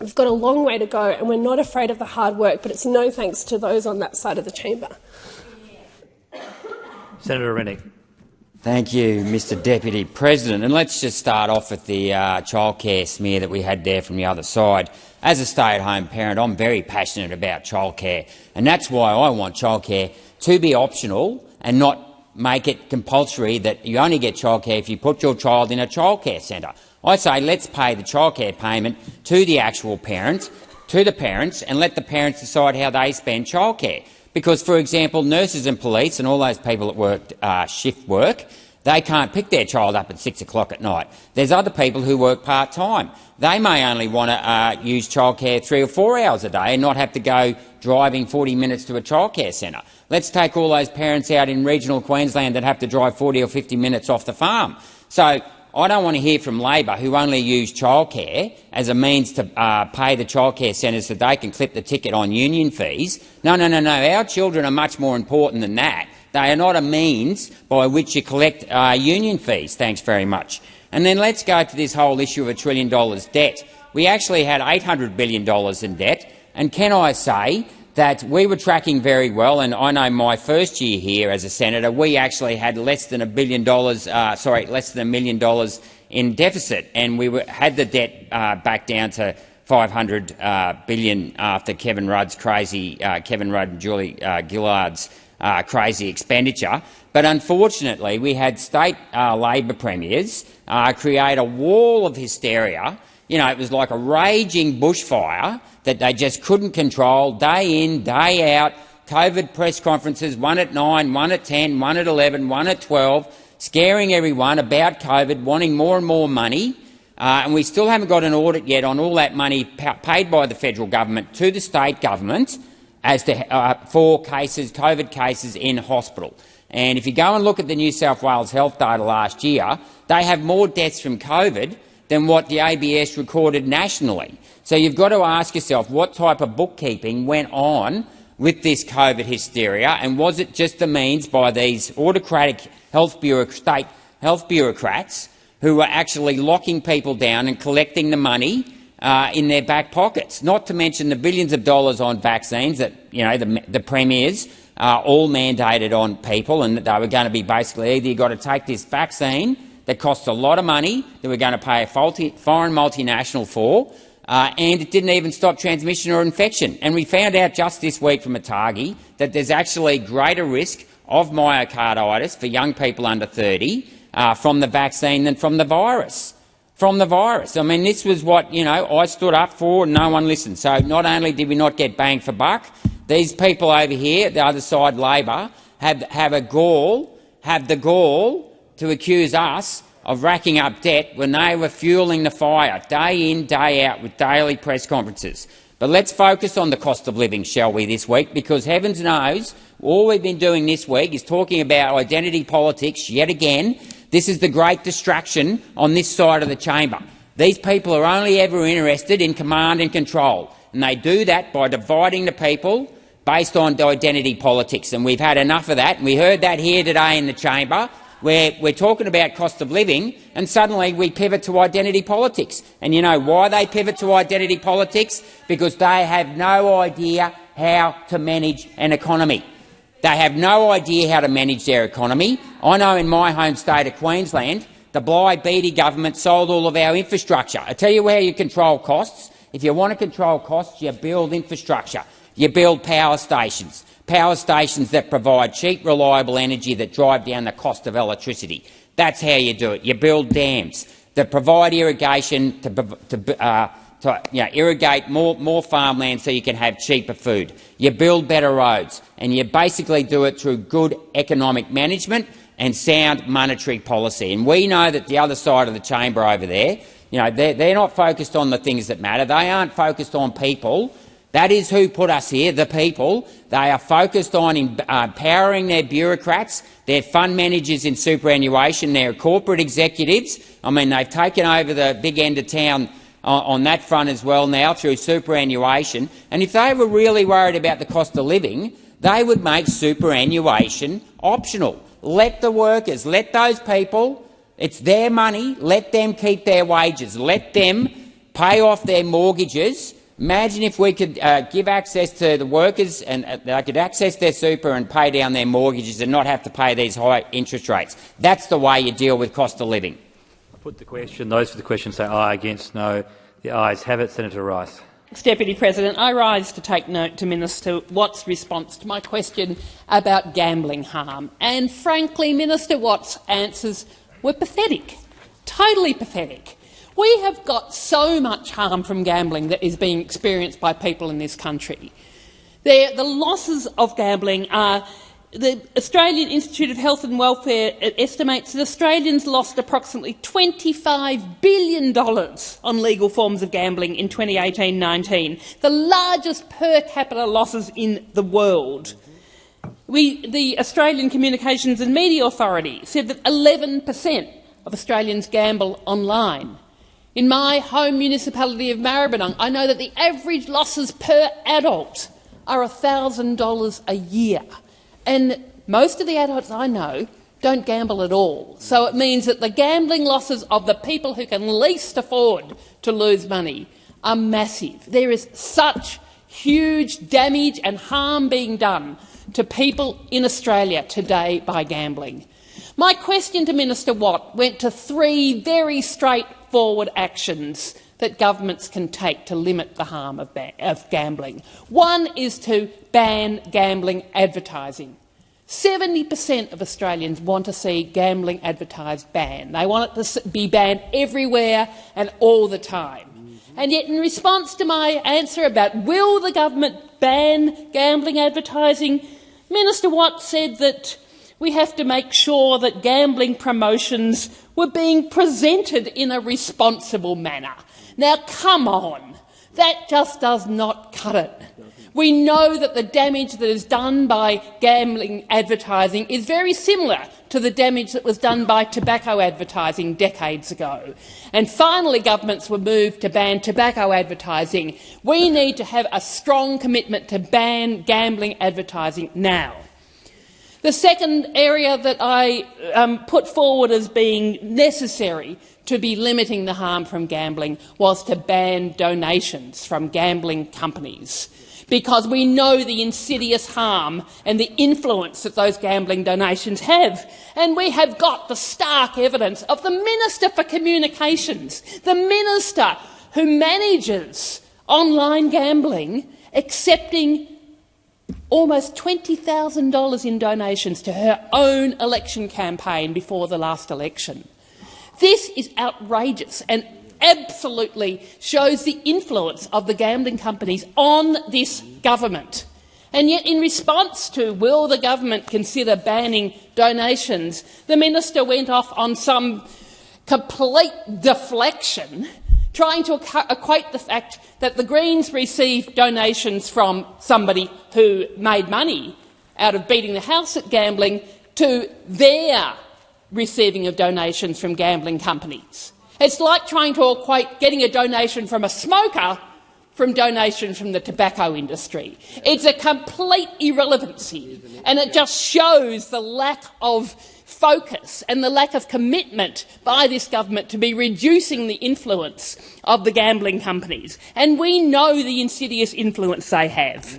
We've got a long way to go and we're not afraid of the hard work, but it's no thanks to those on that side of the chamber. Senator Rennick. Thank you, Mr Deputy President. And let's just start off with the uh, childcare smear that we had there from the other side. As a stay-at-home parent, I'm very passionate about childcare, and that's why I want childcare to be optional and not make it compulsory that you only get childcare if you put your child in a childcare centre. I say let's pay the childcare payment to the actual parents, to the parents, and let the parents decide how they spend childcare. Because, for example, nurses and police and all those people that work uh, shift work, they can't pick their child up at 6 o'clock at night. There's other people who work part-time. They may only want to uh, use childcare three or four hours a day and not have to go driving 40 minutes to a childcare centre. Let's take all those parents out in regional Queensland that have to drive 40 or 50 minutes off the farm. So I don't want to hear from Labor, who only use childcare as a means to uh, pay the childcare centres so they can clip the ticket on union fees. No, no, no, no. Our children are much more important than that. They are not a means by which you collect uh, union fees. Thanks very much. And then let's go to this whole issue of a trillion dollars debt. We actually had $800 billion in debt, and can I say that we were tracking very well, and I know my first year here as a senator, we actually had less than a billion dollars, uh, sorry, less than a million dollars in deficit, and we were, had the debt uh, back down to 500 uh, billion after Kevin Rudd's crazy, uh, Kevin Rudd and Julie uh, Gillard's uh, crazy expenditure. But unfortunately, we had state Labor premiers create a wall of hysteria. You know, it was like a raging bushfire that they just couldn't control day in, day out, COVID press conferences, one at 9, one at 10, one at 11, one at 12, scaring everyone about COVID, wanting more and more money. Uh, and we still haven't got an audit yet on all that money paid by the federal government to the state government as to, uh, for cases, COVID cases in hospital. And if you go and look at the New South Wales health data last year, they have more deaths from COVID than what the ABS recorded nationally. So you've got to ask yourself what type of bookkeeping went on with this COVID hysteria, and was it just the means by these autocratic health state health bureaucrats who were actually locking people down and collecting the money uh, in their back pockets, not to mention the billions of dollars on vaccines that you know the, the premiers uh, all mandated on people, and that they were going to be basically either you've got to take this vaccine that costs a lot of money that we're going to pay a foreign multinational for, uh, and it didn't even stop transmission or infection. And we found out just this week from ATAGI that there's actually greater risk of myocarditis for young people under 30 uh, from the vaccine than from the virus. From the virus. I mean, this was what you know I stood up for, and no one listened. So not only did we not get bang for buck, these people over here, the other side, Labor, have have a gall, have the gall to accuse us of racking up debt when they were fuelling the fire day in, day out with daily press conferences. But let's focus on the cost of living, shall we, this week, because heavens knows all we've been doing this week is talking about identity politics yet again. This is the great distraction on this side of the chamber. These people are only ever interested in command and control, and they do that by dividing the people based on identity politics. And we've had enough of that, and we heard that here today in the chamber where we're talking about cost of living and suddenly we pivot to identity politics. And you know why they pivot to identity politics? Because they have no idea how to manage an economy. They have no idea how to manage their economy. I know in my home state of Queensland, the Bligh-Beattie government sold all of our infrastructure. I tell you how you control costs. If you want to control costs, you build infrastructure. You build power stations power stations that provide cheap, reliable energy that drive down the cost of electricity. That's how you do it. You build dams that provide irrigation to, to, uh, to you know, irrigate more, more farmland so you can have cheaper food. You build better roads, and you basically do it through good economic management and sound monetary policy. And we know that the other side of the chamber over there, you know, they're, they're not focused on the things that matter. They aren't focused on people That is who put us here, the people. They are focused on uh, empowering their bureaucrats, their fund managers in superannuation, their corporate executives. I mean, they've taken over the big end of town on, on that front as well now through superannuation. And if they were really worried about the cost of living, they would make superannuation optional. Let the workers, let those people, it's their money, let them keep their wages, let them pay off their mortgages Imagine if we could uh, give access to the workers and uh, they could access their super and pay down their mortgages and not have to pay these high interest rates. That's the way you deal with cost of living. I put the question. Those for the question say aye, against no. The ayes have it. Senator Rice. Deputy President, I rise to take note to Minister Watt's response to my question about gambling harm. And frankly, Minister Watt's answers were pathetic, totally pathetic. We have got so much harm from gambling that is being experienced by people in this country. the losses of gambling are the Australian Institute of Health and Welfare estimates that Australians lost approximately $25 billion on legal forms of gambling in 2018-19, the largest per capita losses in the world. We, the Australian Communications and Media Authority said that 11 per cent of Australians gamble online. In my home municipality of Maribyrnong, I know that the average losses per adult are $1,000 a year. And most of the adults I know don't gamble at all. So it means that the gambling losses of the people who can least afford to lose money are massive. There is such huge damage and harm being done to people in Australia today by gambling. My question to Minister Watt went to three very straight forward actions that governments can take to limit the harm of, of gambling. One is to ban gambling advertising. 70 per cent of Australians want to see gambling advertised banned. They want it to be banned everywhere and all the time. And yet, in response to my answer about will the government ban gambling advertising, Minister Watt said that we have to make sure that gambling promotions were being presented in a responsible manner. Now, come on. That just does not cut it. We know that the damage that is done by gambling advertising is very similar to the damage that was done by tobacco advertising decades ago. And finally governments were moved to ban tobacco advertising. We need to have a strong commitment to ban gambling advertising now. The second area that I um, put forward as being necessary to be limiting the harm from gambling was to ban donations from gambling companies because we know the insidious harm and the influence that those gambling donations have. And we have got the stark evidence of the Minister for Communications, the minister who manages online gambling, accepting almost $20,000 in donations to her own election campaign before the last election. This is outrageous and absolutely shows the influence of the gambling companies on this government. And yet, in response to will the government consider banning donations, the minister went off on some complete deflection trying to equate the fact that the Greens received donations from somebody who made money out of beating the house at gambling to their receiving of donations from gambling companies. It's like trying to equate getting a donation from a smoker from donations from the tobacco industry. It's a complete irrelevancy, and it just shows the lack of focus and the lack of commitment by this government to be reducing the influence of the gambling companies. And we know the insidious influence they have.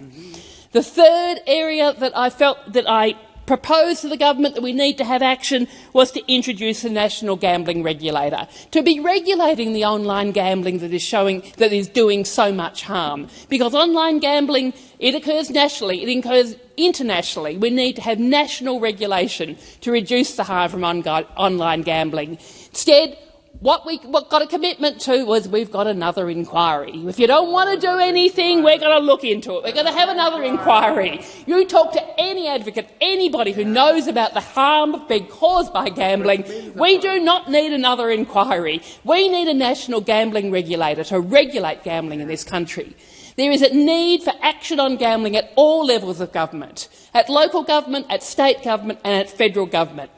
The third area that I felt that I proposed to the government that we need to have action was to introduce a national gambling regulator, to be regulating the online gambling that is showing that is doing so much harm. Because online gambling, it occurs nationally, it occurs internationally. We need to have national regulation to reduce the harm from online gambling. Instead, what we what got a commitment to was we've got another inquiry. If you don't want to do anything, we're going to look into it. We're going to have another inquiry. You talk to any advocate, anybody who knows about the harm being caused by gambling. We do not need another inquiry. We need a national gambling regulator to regulate gambling in this country. There is a need for action on gambling at all levels of government, at local government, at state government and at federal government.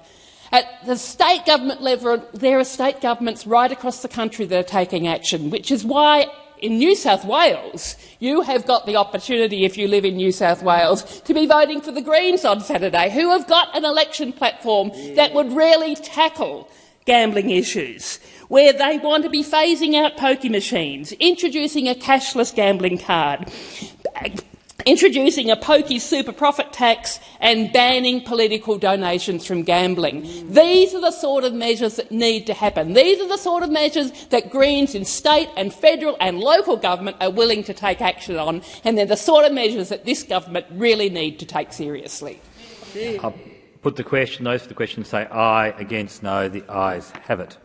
At the state government level, there are state governments right across the country that are taking action, which is why in New South Wales you have got the opportunity, if you live in New South Wales, to be voting for the Greens on Saturday, who have got an election platform that would really tackle gambling issues, where they want to be phasing out pokie machines, introducing a cashless gambling card, introducing a pokie super profit tax and banning political donations from gambling. These are the sort of measures that need to happen. These are the sort of measures that Greens in state and federal and local government are willing to take action on, and they're the sort of measures that this government really need to take seriously. I'll put the question. Those for the question say aye. Against no. The ayes have it.